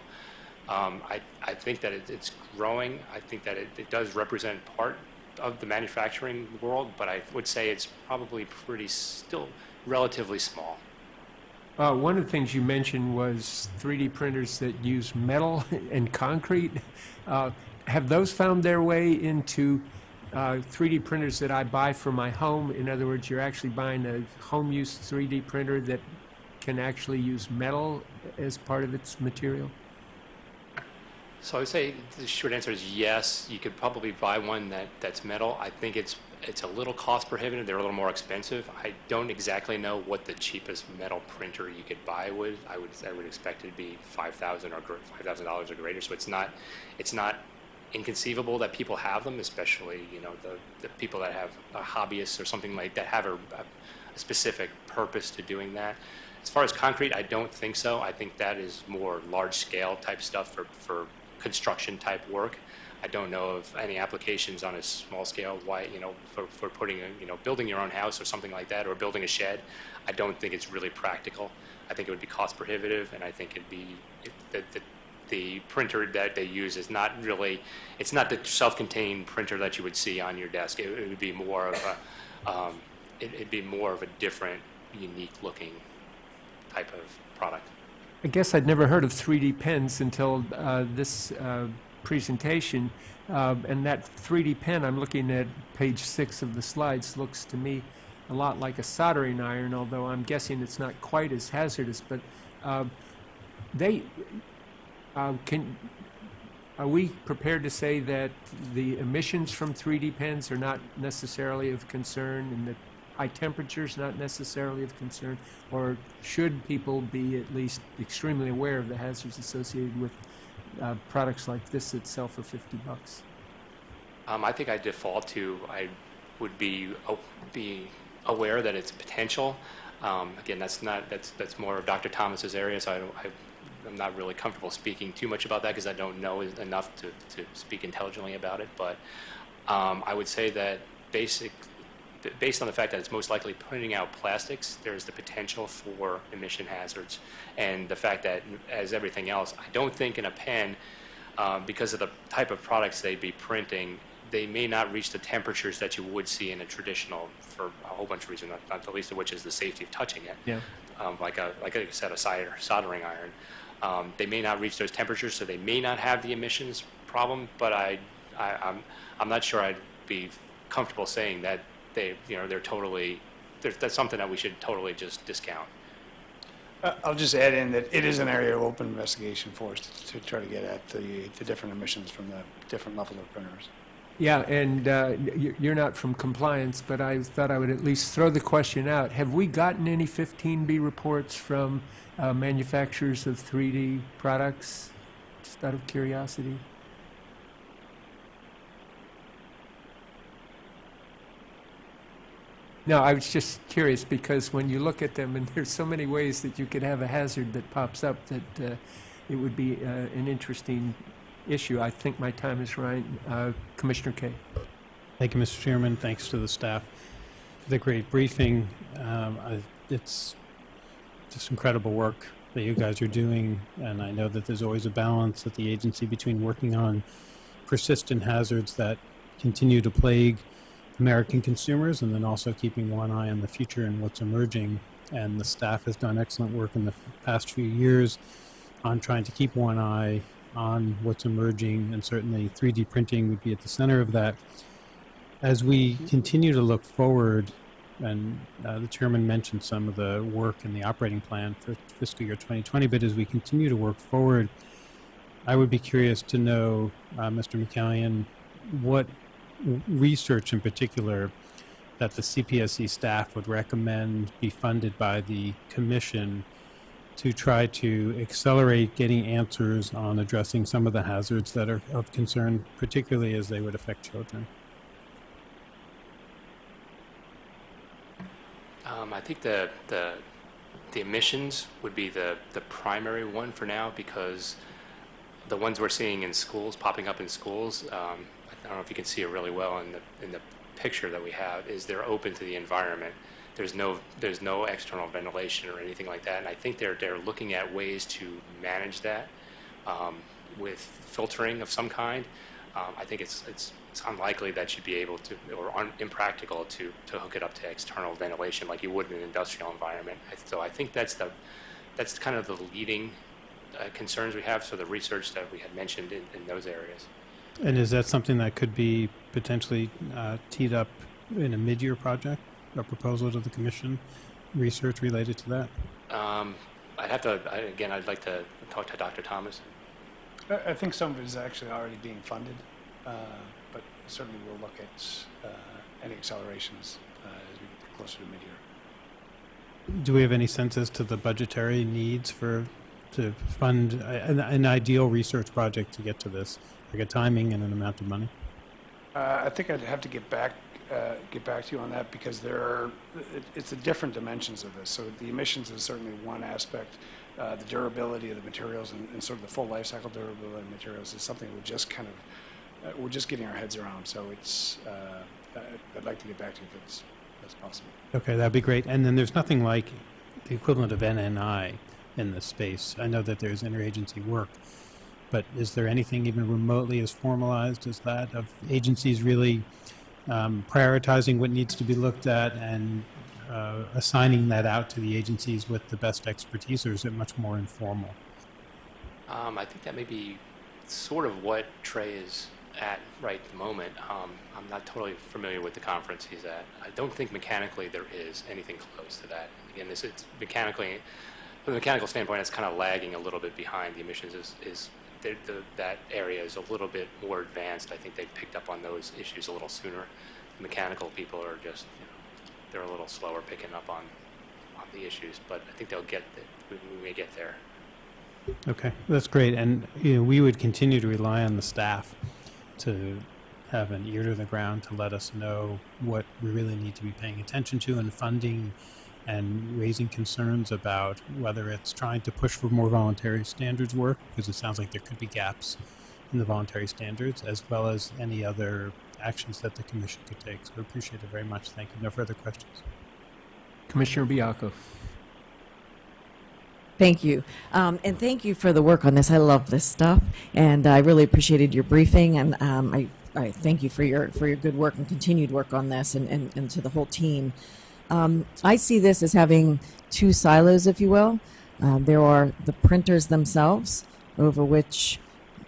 um, I I think that it, it's growing. I think that it, it does represent part of the manufacturing world, but I would say it's probably pretty still relatively small. Uh, one of the things you mentioned was 3D printers that use metal and concrete. Uh, have those found their way into uh, 3D printers that I buy for my home? In other words, you're actually buying a home use 3D printer that can actually use metal as part of its material? So I would say the short answer is yes. You could probably buy one that, that's metal. I think it's it's a little cost prohibitive. They're a little more expensive. I don't exactly know what the cheapest metal printer you could buy would. I would I would expect it to be five thousand or five thousand dollars or greater. So it's not it's not inconceivable that people have them, especially you know the, the people that have uh, hobbyists or something like that have a, a specific purpose to doing that. As far as concrete, I don't think so. I think that is more large scale type stuff for, for construction type work. I don't know of any applications on a small scale, why, you know, for, for putting, a, you know, building your own house or something like that, or building a shed. I don't think it's really practical. I think it would be cost prohibitive, and I think it'd be, it, the, the, the printer that they use is not really, it's not the self-contained printer that you would see on your desk. It, it would be more of a, um, it, it'd be more of a different, unique looking type of product. I guess I'd never heard of 3D pens until uh, this uh, presentation. Uh, and that 3D pen, I'm looking at page six of the slides, looks to me a lot like a soldering iron, although I'm guessing it's not quite as hazardous. But Um, They, uh, can, are we prepared to say that the emissions from 3D pens are not necessarily of concern and that high temperatures not necessarily of concern? Or should people be at least extremely aware of the hazards associated with uh, products like this that sell for 50 bucks? Um, I think I default to, I would be, o- be aware that it's potential. Um, Again, that's not, that's, that's more of Dr. Thomas's area, so I don't, I- I'm not really comfortable speaking too much about that because I don't know enough to, to speak intelligently about it. But um, I would say that basic, based on the fact that it's most likely putting out plastics, there's the potential for emission hazards. And the fact that, as everything else, I don't think in a pen, um, because of the type of products they'd be printing, they may not reach the temperatures that you would see in a traditional, for a whole bunch of reasons, not, not the least of which is the safety of touching it. Yeah. Um, like a, like I said, a solder, soldering iron. Um, they may not reach those temperatures, so they may not have the emissions problem. But I, I I'm, I'm not sure I'd be comfortable saying that they, you know, they're totally. There's, that's something that we should totally just discount. Uh, I'll just add in that it is an area of open investigation for us to to try to get at the, the different emissions from the different level of printers. Yeah, and uh, you're not from compliance, but I thought I would at least throw the question out. Have we gotten any 15B reports from uh, manufacturers of 3D products? Just out of curiosity. No, I was just curious because when you look at them, and there's so many ways that you could have a hazard that pops up that uh, it would be uh, an interesting issue. I think my time is right. Uh, Commissioner Kaye. Thank you, Mr. Chairman. Thanks to the staff for the great briefing. Um, I, it's just incredible work that you guys are doing, and I know that there's always a balance at the agency between working on persistent hazards that continue to plague American consumers and then also keeping one eye on the future and what's emerging. And the staff has done excellent work in the past few years on trying to keep one eye on what's emerging, and certainly 3D printing would be at the center of that. As we continue to look forward, and uh, the chairman mentioned some of the work in the operating plan for fiscal year 2020, but as we continue to work forward, I would be curious to know, uh, Mr. McCallion, what research in particular that the CPSC staff would recommend be funded by the commission to try to accelerate getting answers on addressing some of the hazards that are of concern, particularly as they would affect children. Um, I think the, the, the emissions would be the, the primary one for now because the ones we're seeing in schools, popping up in schools, um, I don't know if you can see it really well in the, in the picture that we have, is they're open to the environment. There's no, there's no external ventilation or anything like that. And I think they're, they're looking at ways to manage that um, with filtering of some kind. Um, I think it's, it's, it's unlikely that you'd be able to, or un, impractical to, to hook it up to external ventilation like you would in an industrial environment. So I think that's the, that's kind of the leading uh, concerns we have. So the research that we had mentioned in, in those areas. And is that something that could be potentially uh, teed up in a mid-year project, a proposal to the commission, research related to that? Um, I'd have to, I, again, I'd like to talk to Dr. Thomas. I, I think some of it is actually already being funded, uh, but certainly we'll look at uh, any accelerations uh, as we get closer to mid-year. Do we have any sense as to the budgetary needs for to fund an, an ideal research project to get to this, like a timing and an amount of money? Uh, I think I'd have to get back, uh, get back to you on that because there are, it, it's the different dimensions of this. So the emissions is certainly one aspect. Uh, the durability of the materials and, and sort of the full life cycle durability of materials is something we're just kind of, uh, we're just getting our heads around. So it's, uh, I'd like to get back to you if it's, if possible. Okay, that'd be great. And then there's nothing like the equivalent of NNI in this space. I know that there's interagency work, but is there anything even remotely as formalized as that of agencies really um, prioritizing what needs to be looked at and uh, assigning that out to the agencies with the best expertise, or is it much more informal? Um, I think that may be sort of what Treye is at right at the moment. Um, I'm not totally familiar with the conference he's at. I don't think mechanically there is anything close to that. Again, this it's mechanically, from the mechanical standpoint, it's kind of lagging a little bit behind. The emissions is, is the, that area is a little bit more advanced. I think they've picked up on those issues a little sooner. The mechanical people are just, you know, they're a little slower picking up on, on the issues, but I think they'll get, the, we, we may get there. Okay, that's great. And, you know, we would continue to rely on the staff to have an ear to the ground to let us know what we really need to be paying attention to and funding and raising concerns about whether it's trying to push for more voluntary standards work, because it sounds like there could be gaps in the voluntary standards, as well as any other actions that the commission could take. So I appreciate it very much. Thank you. No further questions. Commissioner Baiocco. Thank you. Um, and thank you for the work on this. I love this stuff. And I really appreciated your briefing. And um, I, I thank you for your, for your good work and continued work on this and, and, and to the whole team. Um, I see this as having two silos, if you will. Uh, there are the printers themselves, over which,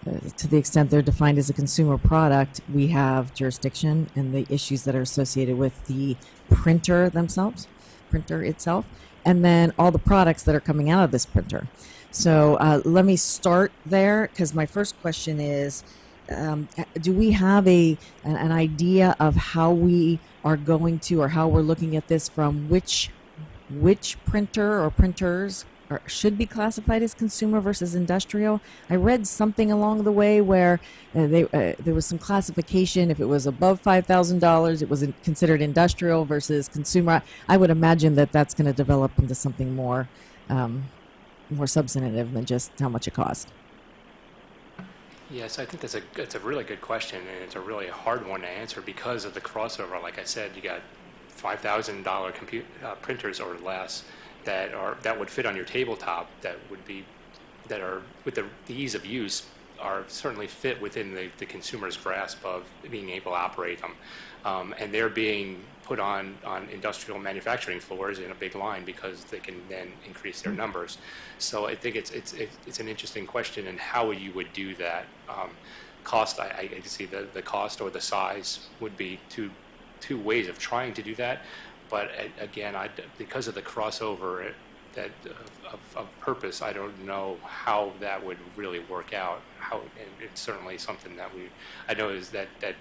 uh, to the extent they're defined as a consumer product, we have jurisdiction and the issues that are associated with the printer themselves, printer itself, and then all the products that are coming out of this printer. So uh, let me start there because my first question is um, do we have a an, idea of how we are going to or how we're looking at this from which which printer or printers are, should be classified as consumer versus industrial. I read something along the way where uh, they, uh, there was some classification. If it was above five thousand dollars, it was considered industrial versus consumer. I would imagine that that's going to develop into something more um, more substantive than just how much it costs. Yes, I think that's a that's a really good question, and it's a really hard one to answer because of the crossover. Like I said, you got five thousand dollar compute uh, printers or less that are that would fit on your tabletop. That would be that are with the, the ease of use are certainly fit within the, the consumer's grasp of being able to operate them, um, and they're being put on on industrial manufacturing floors in a big line because they can then increase their numbers. So I think it's it's it's it's an interesting question and how you would do that. Um, cost, I, I can see the, the cost or the size would be two two ways of trying to do that. But again, I, because of the crossover that of, of, of purpose, I don't know how that would really work out. How and it's certainly something that we, I know is that that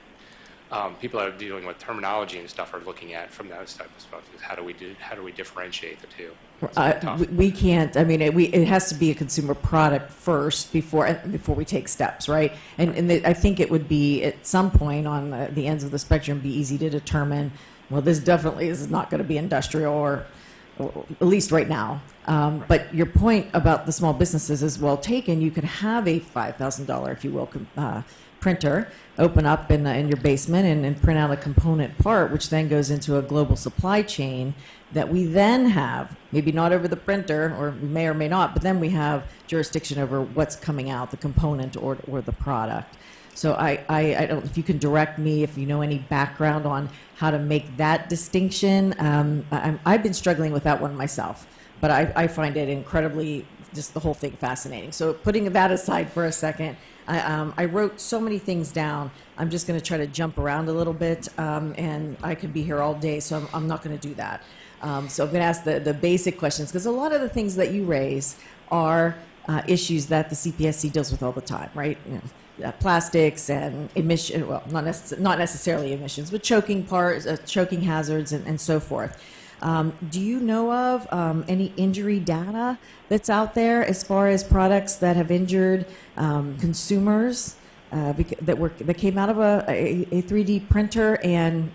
um, people that are dealing with terminology and stuff are looking at from that type of. Is how do we do? How do we differentiate the two? Uh, we, can't. I mean, it, we, it has to be a consumer product first before uh, before we take steps, right? And and the, I think it would be at some point on the, the ends of the spectrum be easy to determine. Well, this definitely is not going to be industrial, or, at least right now. Um, but your point about the small businesses is well taken. You could have a five thousand dollar, if you will, com- uh, printer open up in, uh, in your basement and, and print out a component part, which then goes into a global supply chain that we then have, maybe not over the printer, or may or may not, but then we have jurisdiction over what's coming out, the component or, or the product. So I, I, I don't, if you can direct me, if you know any background on how to make that distinction. Um, I, I've been struggling with that one myself, but I, I find it incredibly, just the whole thing fascinating. So putting that aside for a second, I, um, I wrote so many things down. I'm just going to try to jump around a little bit, um, and I could be here all day, so I'm, I'm not going to do that. Um, so I'm going to ask the, the basic questions because a lot of the things that you raise are uh, issues that the CPSC deals with all the time, right? You know, uh, plastics and emission, well, not, not necessarily emissions, but choking parts, uh, choking hazards, and, and so forth. Um, do you know of um, any injury data that's out there as far as products that have injured um, consumers uh, that were that came out of a, a, a 3D printer? And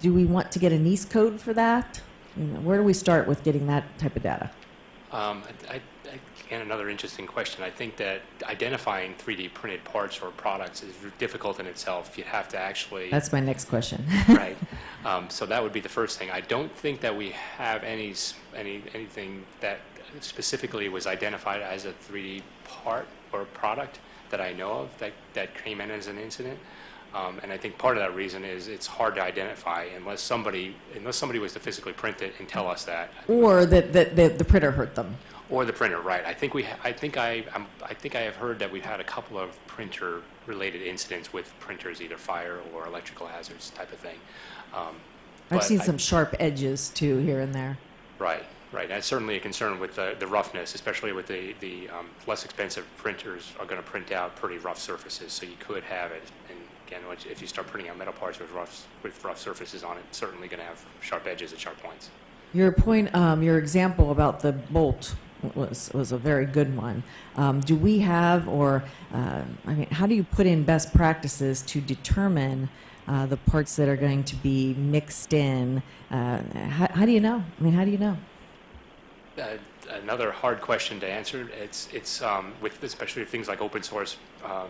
do we want to get a NEISS code for that? You know, where do we start with getting that type of data? Um, I, Again, another interesting question. I think that identifying 3D printed parts or products is difficult in itself. You have to actually That's my next question. right. Um, so that would be the first thing. I don't think that we have any any anything that specifically was identified as a 3D part or product that I know of that that came in as an incident. Um, and I think part of that reason is it's hard to identify unless somebody unless somebody was to physically print it and tell us that. or that, that, that the printer hurt them. Or the printer, right? I think we, ha- I think I, I'm, I think I have heard that we've had a couple of printer-related incidents with printers, either fire or electrical hazards type of thing. Um, I've seen I- some sharp edges too here and there. Right, Right, that's certainly a concern with the the roughness, especially with the, the um, less expensive printers are going to print out pretty rough surfaces, so you could have it. And again, which- if you start printing out metal parts with rough, with rough surfaces on it, certainly going to have sharp edges and sharp points. Your point, um, your example about the bolt was, was a very good one. Um, do we have, or, uh, I mean, how do you put in best practices to determine uh, the parts that are going to be mixed in? Uh, how, how do you know? I mean, how do you know? Uh, Another hard question to answer, it's, it's um, with, especially with things like open source um,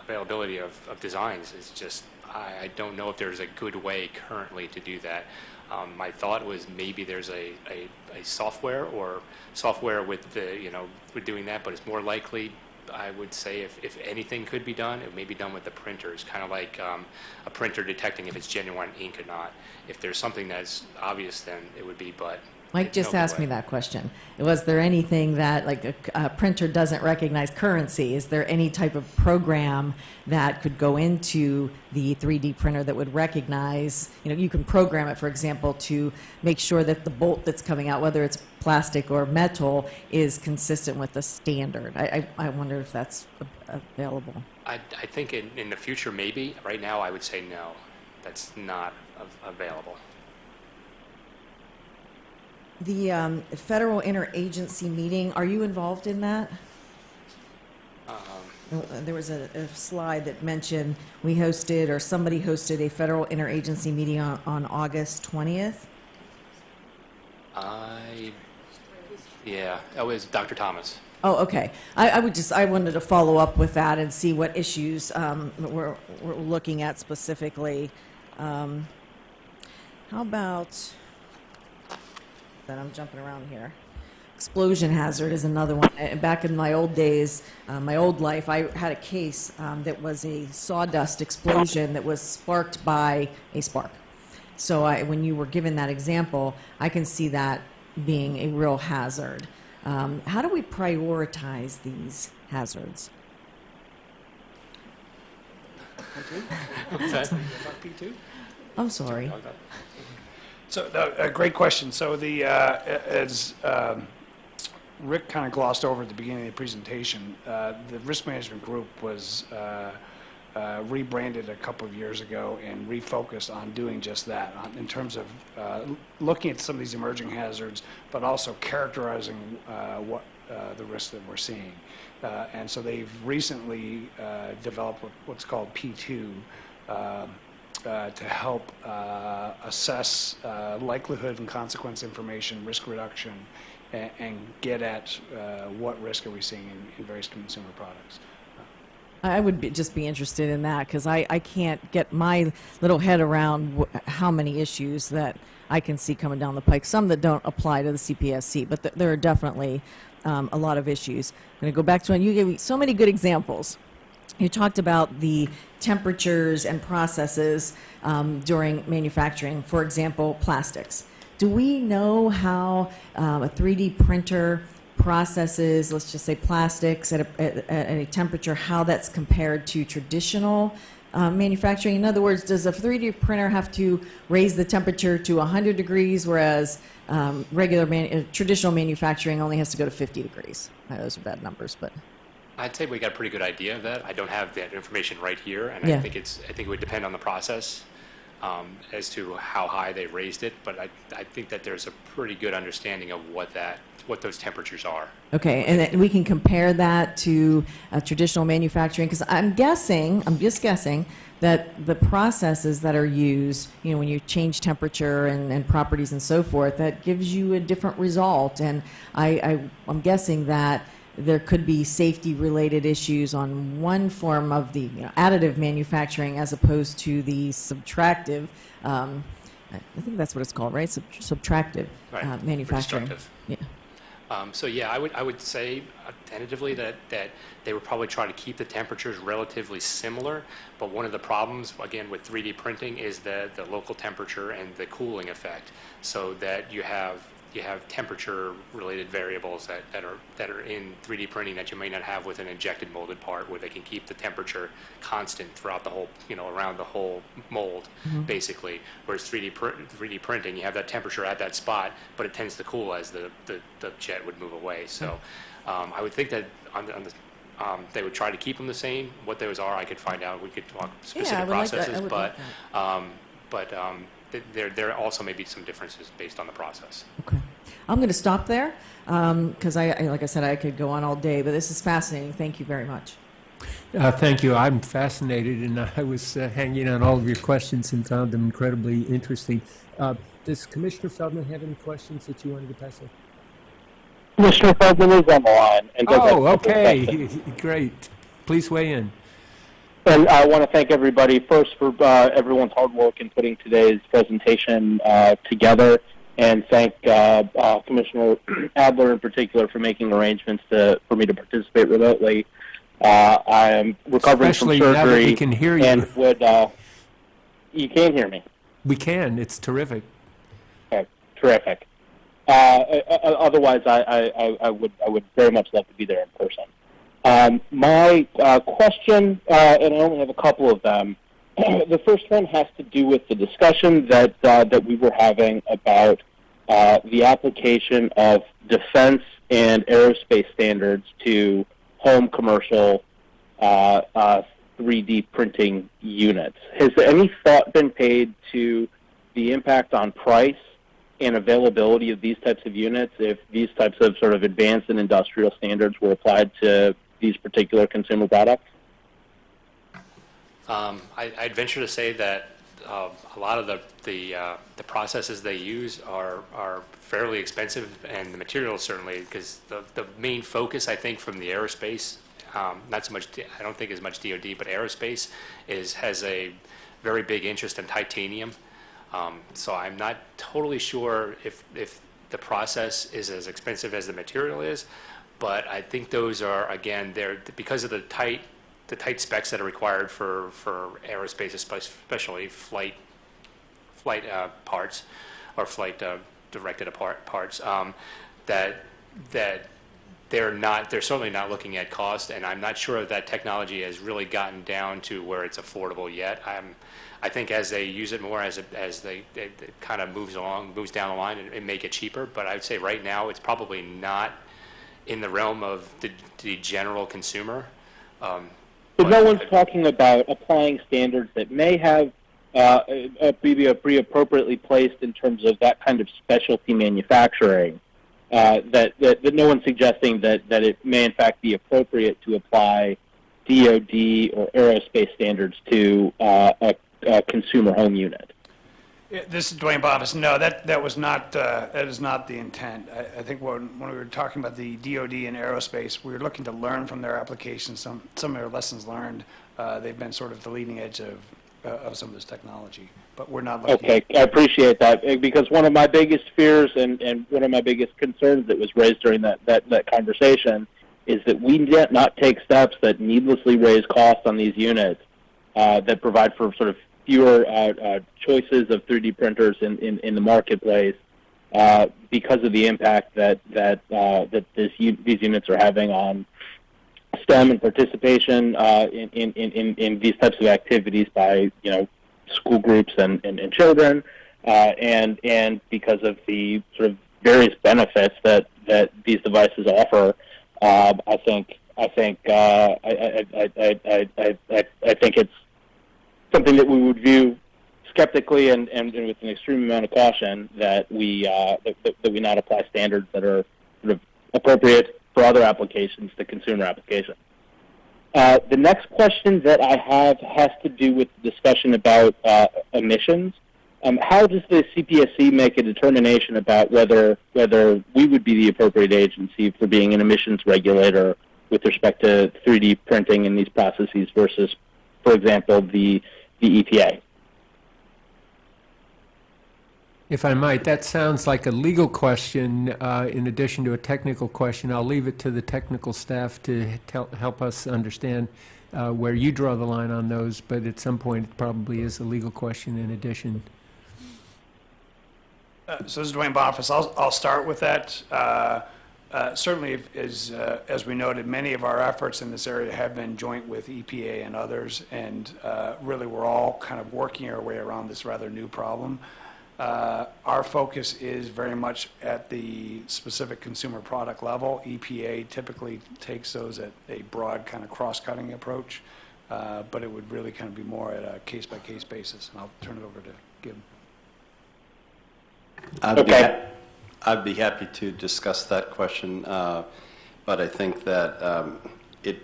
availability of, of designs, it's just, I, I don't know if there's a good way currently to do that. Um, My thought was maybe there's a, a, a software or software with the, you know, with doing that, but it's more likely, I would say, if, if anything could be done, it may be done with the printers, kind of like um, a printer detecting if it's genuine ink or not. If there's something that's obvious, then it would be, but. Mike just asked me that question. Was there anything that, like, a, a printer doesn't recognize currency? Is there any type of program that could go into the 3D printer that would recognize, you know, you can program it, for example, to make sure that the bolt that's coming out, whether it's plastic or metal, is consistent with the standard? I, I, I wonder if that's a- available. I, I think in, in the future, maybe. Right now, I would say no. That's not av- available. The um, federal interagency meeting, are you involved in that? Um, Uh, There was a, a slide that mentioned we hosted, or somebody hosted a federal interagency meeting on, on August 20th. I, yeah, that was Dr. Thomas. Oh, okay. I, I would just, I wanted to follow up with that and see what issues um, we're, we're looking at specifically. Um, How about, that I'm jumping around here. Explosion hazard is another one. Uh, Back in my old days, uh, my old life, I had a case um, that was a sawdust explosion that was sparked by a spark. So I, when you were given that example, I can see that being a real hazard. Um, how do we prioritize these hazards? What's that? Talk P2? I'm sorry. So, a great question. So the, uh, as um, Rik kind of glossed over at the beginning of the presentation, uh, the risk management group was uh, uh, rebranded a couple of years ago and refocused on doing just that, on- in terms of uh, looking at some of these emerging hazards, but also characterizing uh, what uh, the risks that we're seeing. Uh, And so they've recently uh, developed what's called P2, um, uh, to help uh, assess uh, likelihood and consequence information, risk reduction, a- and get at uh, what risk are we seeing in in various consumer products. I would be, just be interested in that because I, I can't get my little head around how many issues that I can see coming down the pike. Some that don't apply to the CPSC, but th- there are definitely um, a lot of issues. I'm going to go back to when you gave me so many good examples. You talked about the temperatures and processes um, during manufacturing, for example, plastics. Do we know how um, a 3D printer processes, let's just say plastics, at a, at, at a temperature, how that's compared to traditional uh, manufacturing? In other words, does a 3D printer have to raise the temperature to 100 degrees, whereas um, regular man, traditional manufacturing only has to go to 50 degrees? Those are bad numbers, but. I'd say we got a pretty good idea of that. I don't have that information right here, and Yeah. I think it's, I think it would depend on the process um, as to how high they raised it, but I, I think that there's a pretty good understanding of what that, what those temperatures are. Okay, and we can compare that to uh, traditional manufacturing, because I'm guessing, I'm just guessing, that the processes that are used, you know, when you change temperature and, and properties and so forth, that gives you a different result. And I, I, I'm guessing that there could be safety-related issues on one form of the you know, additive manufacturing as opposed to the subtractive. Um, I I think that's what it's called, right? Sub- subtractive Right, uh, manufacturing. Yeah. Um, so yeah, I would I would say uh, tentatively that that they would probably try to keep the temperatures relatively similar. But one of the problems again with 3D printing is the the local temperature and the cooling effect, so that you have you have temperature-related variables that, that are, that are in 3D printing that you may not have with an injected molded part, where they can keep the temperature constant throughout the whole, you know, around the whole mold, basically. Whereas 3D, pr- 3D printing, you have that temperature at that spot, but it tends to cool as the, the, the jet would move away. So um, I would think that on the, on the um, they would try to keep them the same. What those are, I could find out. We could talk specific like. I processes, would but um, but um, there there also may be some differences based on the process. Okay. I'm going to stop there because I, I, like I said, I could go on all day, but this is fascinating. Thank you very much. Uh, Thank you. I'm fascinated, and I was uh, hanging on all of your questions and found them incredibly interesting. Uh, Does Commissioner Feldman have any questions that you wanted to pass on? Commissioner Feldman is on the line. And Oh, a couple of okay, great. Please weigh in. And I want to thank everybody first for uh, everyone's hard work in putting today's presentation uh, together, and thank uh, uh, Commissioner Adler in particular for making arrangements to, for me to participate remotely. Uh, I am recovering Especially from now that we surgery, can hear you. and would uh, you can hear me? We can, it's terrific. Okay, terrific. Otherwise, I, I, I- I would I would very much love to be there in person. Um, my uh, question, uh, and I only have a couple of them. the first one has to do with the discussion that uh, that we were having about uh, the application of defense and aerospace standards to home commercial uh, uh, 3D printing units. Has any thought been paid to the impact on price and availability of these types of units if these types of sort of advanced and industrial standards were applied to these particular consumer products? Um, I, I'd venture to say that uh, a lot of the the, uh, the processes they use are are fairly expensive, and the materials certainly, because the the main focus I think from the aerospace, um, not so much I don't think as much DoD, but aerospace is has a very big interest in titanium. Um, so I'm not totally sure if if the process is as expensive as the material is, but I think those are again they're because of the tight the tight specs that are required for, for aerospace, especially flight flight uh, parts or flight uh, directed apart parts, um, that that they're not they're certainly not looking at cost, and I'm not sure that technology has really gotten down to where it's affordable yet. I'm I think as they use it more, as it, as they it, it kind of moves along, moves down the line, it, it may get cheaper. But I would say right now it's probably not in the realm of the, the general consumer. Um, But no one's talking about applying standards that may have uh, uh, be, be appropriately placed in terms of that kind of specialty manufacturing. Uh, that, that, that no one's suggesting that, that it may in fact be appropriate to apply DoD or aerospace standards to uh, a, a consumer home unit. Yeah, This is Duane Boniface. No, that, that was not, uh, that is not the intent. I, I think when, when we were talking about the DOD and aerospace, we were looking to learn from their applications, some, some of their lessons learned. Uh, They've been sort of the leading edge of, uh, of some of this technology, but we're not looking. Okay, I appreciate that eh, because one of my biggest fears and, and one of my biggest concerns that was raised during that, that, that conversation is that we net not take steps that needlessly raise costs on these units uh, that provide for sort of fewer uh, uh, choices of 3D printers in, in, in the marketplace uh, because of the impact that that that this, these units are having on STEM and participation in, in, in, in these types of activities by you know school groups and, and, and children, and and because of the sort of various benefits that, that these devices offer, uh, I think I think I, I, I, I, I think it's something that we would view skeptically and, and, and with an extreme amount of caution that we uh, that, that, we not apply standards that are sort of appropriate for other applications to consumer applications. Uh, the next question that I have has to do with the discussion about uh, emissions. Um, how does the CPSC make a determination about whether whether we would be the appropriate agency for being an emissions regulator with respect to 3D printing in these processes versus, for example, the the EPA? If I might, that sounds like a legal question uh, in addition to a technical question. I'll leave it to the technical staff to tell, help us understand uh, where you draw the line on those, but at some point, it probably is a legal question in addition. Uh, So this is Duane Boniface. I'll, I'll start with that. Uh, Certainly, if- as, uh, as we noted, many of our efforts in this area have been joint with EPA and others, and uh, really, we're all kind of working our way around this rather new problem. Uh, Our focus is very much at the specific consumer product level. EPA typically takes those at a broad kind of cross-cutting approach, uh, but it would really kind of be more at a case-by-case basis. And I'll turn it over to Gib. Okay. I'd be happy to discuss that question, uh, but I think that um, it,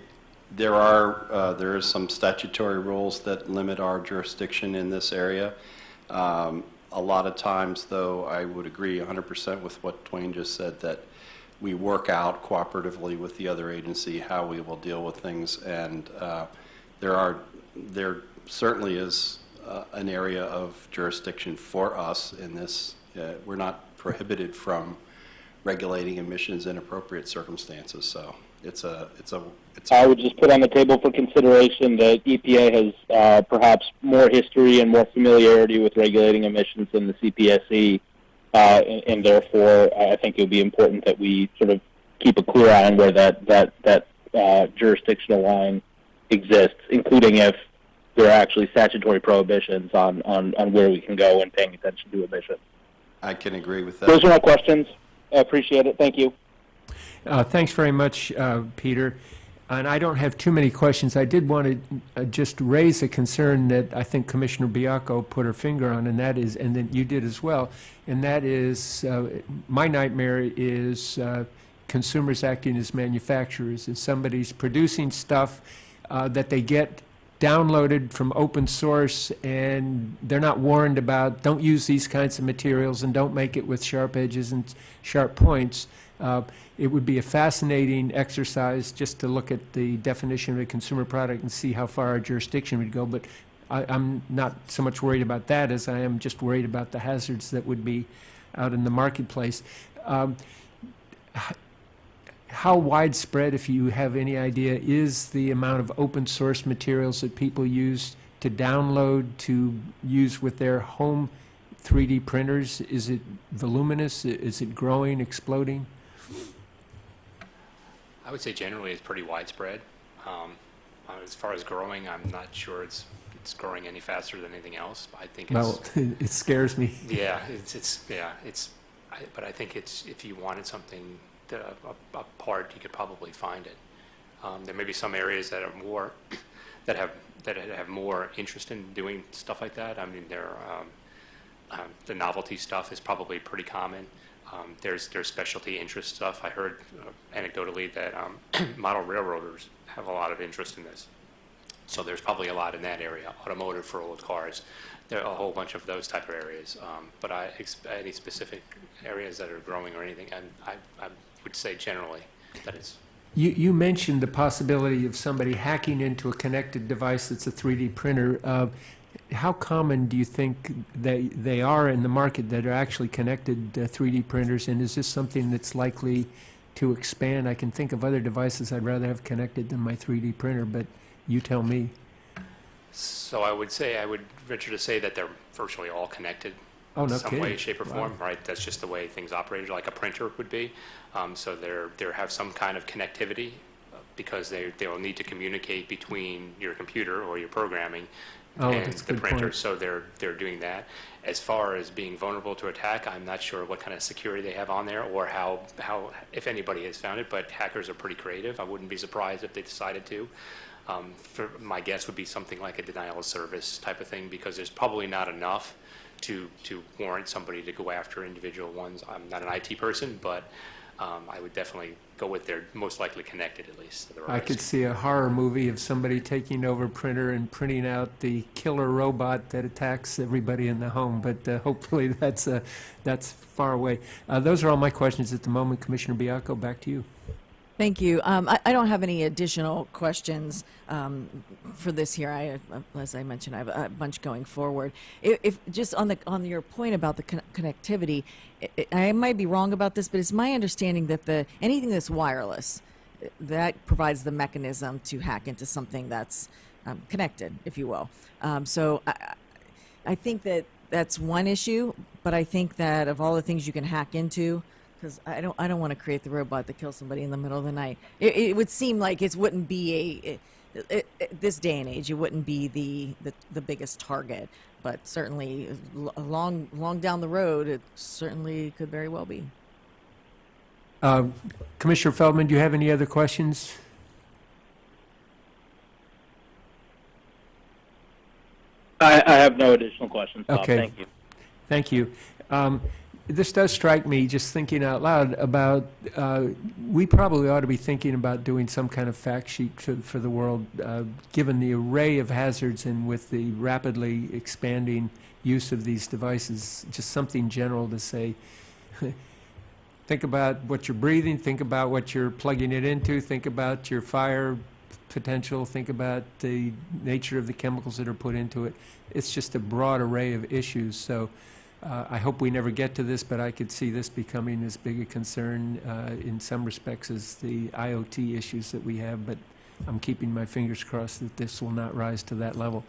there are, uh, there is some statutory rules that limit our jurisdiction in this area. Um, A lot of times, though, I would agree 100% with what Duane just said, that we work out cooperatively with the other agency how we will deal with things, and uh, there are, there certainly is uh, an area of jurisdiction for us in this. Uh, We're not prohibited from regulating emissions in appropriate circumstances, so it's a, it's a, it's I a, would just put on the table for consideration that EPA has uh, perhaps more history and more familiarity with regulating emissions than the CPSC, uh, and, and therefore I think it would be important that we sort of keep a clear eye on where that that that uh, jurisdictional line exists, including if there are actually statutory prohibitions on, on, on where we can go and paying attention to emissions. I can agree with that. Those are my questions. I appreciate it. Thank you. Uh, Thanks very much, uh, Peter. And I don't have too many questions. I did want to uh, just raise a concern that I think Commissioner Baiocco put her finger on, and that is, and that you did as well, and that is, uh, my nightmare is uh, consumers acting as manufacturers. If somebody's producing stuff uh, that they get downloaded from open source and they're not warned about, don't use these kinds of materials and don't make it with sharp edges and sharp points, uh, it would be a fascinating exercise just to look at the definition of a consumer product and see how far our jurisdiction would go. But I, I'm not so much worried about that as I am just worried about the hazards that would be out in the marketplace. Um, how widespread, if you have any idea, is the amount of open source materials that people use to download to use with their home 3D printers? Is it voluminous? Is it growing, exploding? I would say generally it's pretty widespread. Um, as far as growing, I'm not sure it's it's growing any faster than anything else. I think it's Well, it scares me. yeah, it's it's yeah, it's. I, but I think it's if you wanted something a, a, part, you could probably find it. Um, there may be some areas that are more that have that have more interest in doing stuff like that. I mean, there um, um, the novelty stuff is probably pretty common. Um, there's there's specialty interest stuff. I heard uh, anecdotally that um, model railroaders have a lot of interest in this. So there's probably a lot in that area. Automotive for old cars, there are a whole bunch of those type of areas. Um, but I any specific areas that are growing or anything, and I, I would say generally that it's You, you mentioned the possibility of somebody hacking into a connected device that's a 3D printer. Uh, how common do you think they, they are in the market that are actually connected uh, 3D printers? And is this something that's likely to expand? I can think of other devices I'd rather have connected than my 3D printer, but you tell me. So I would say, I would venture to say that they're virtually all connected Oh, no in some way, shape, or Wow. form, right? That's just the way things operate, like a printer would be. Um, so they're, they have some kind of connectivity uh, because they, they will need to communicate between your computer or your programming Oh, and the printer. point. So they're, they're doing that. As far as being vulnerable to attack, I'm not sure what kind of security they have on there or how, how, if anybody has found it, but hackers are pretty creative. I wouldn't be surprised if they decided to. Um, for, my guess would be something like a denial of service type of thing because there's probably not enough to, to warrant somebody to go after individual ones. I'm not an IT person, but um, I would definitely go with they're most likely connected at least. I could see a horror movie of somebody taking over printer and printing out the killer robot that attacks everybody in the home, but uh, hopefully that's, uh, that's far away. Uh, Those are all my questions at the moment. Commissioner Baiocco, back to you. Thank you. Um, I, I don't have any additional questions um, for this here. I, uh, as I mentioned, I have a bunch going forward. If, if just on the on your point about the con- connectivity, I, I might be wrong about this, but it's my understanding that the anything that's wireless that provides the mechanism to hack into something that's um, connected, if you will. Um, so. I, I think that that's one issue, but I think that of all the things you can hack into, because I don't, I don't want to create the robot that kills somebody in the middle of the night. It, it would seem like it wouldn't be a, it, it, it- this day and age, it wouldn't be the, the, the biggest target. But certainly, l- long, long down the road, it certainly could very well be. Um, Commissioner Feldman, do you have any other questions? I, I have no additional questions, Bob. Okay. Thank you. Thank you. Um, This does strike me, just thinking out loud, about, uh, we probably ought to be thinking about doing some kind of fact sheet to- for the world, uh, given the array of hazards and with the rapidly expanding use of these devices, just something general to say, think about what you're breathing, think about what you're plugging it into, think about your fire potential, think about the nature of the chemicals that are put into it. It's just a broad array of issues, so uh, I hope we never get to this, but I could see this becoming as big a concern uh, in some respects as the IoT issues that we have, but I'm keeping my fingers crossed that this will not rise to that level.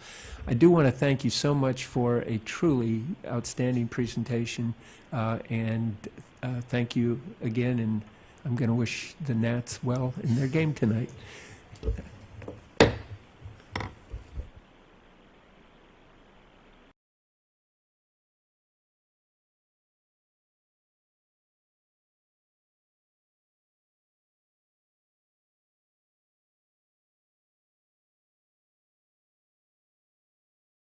I do want to thank you so much for a truly outstanding presentation, uh, and uh, thank you again, and I'm going to wish the Nats well in their game tonight.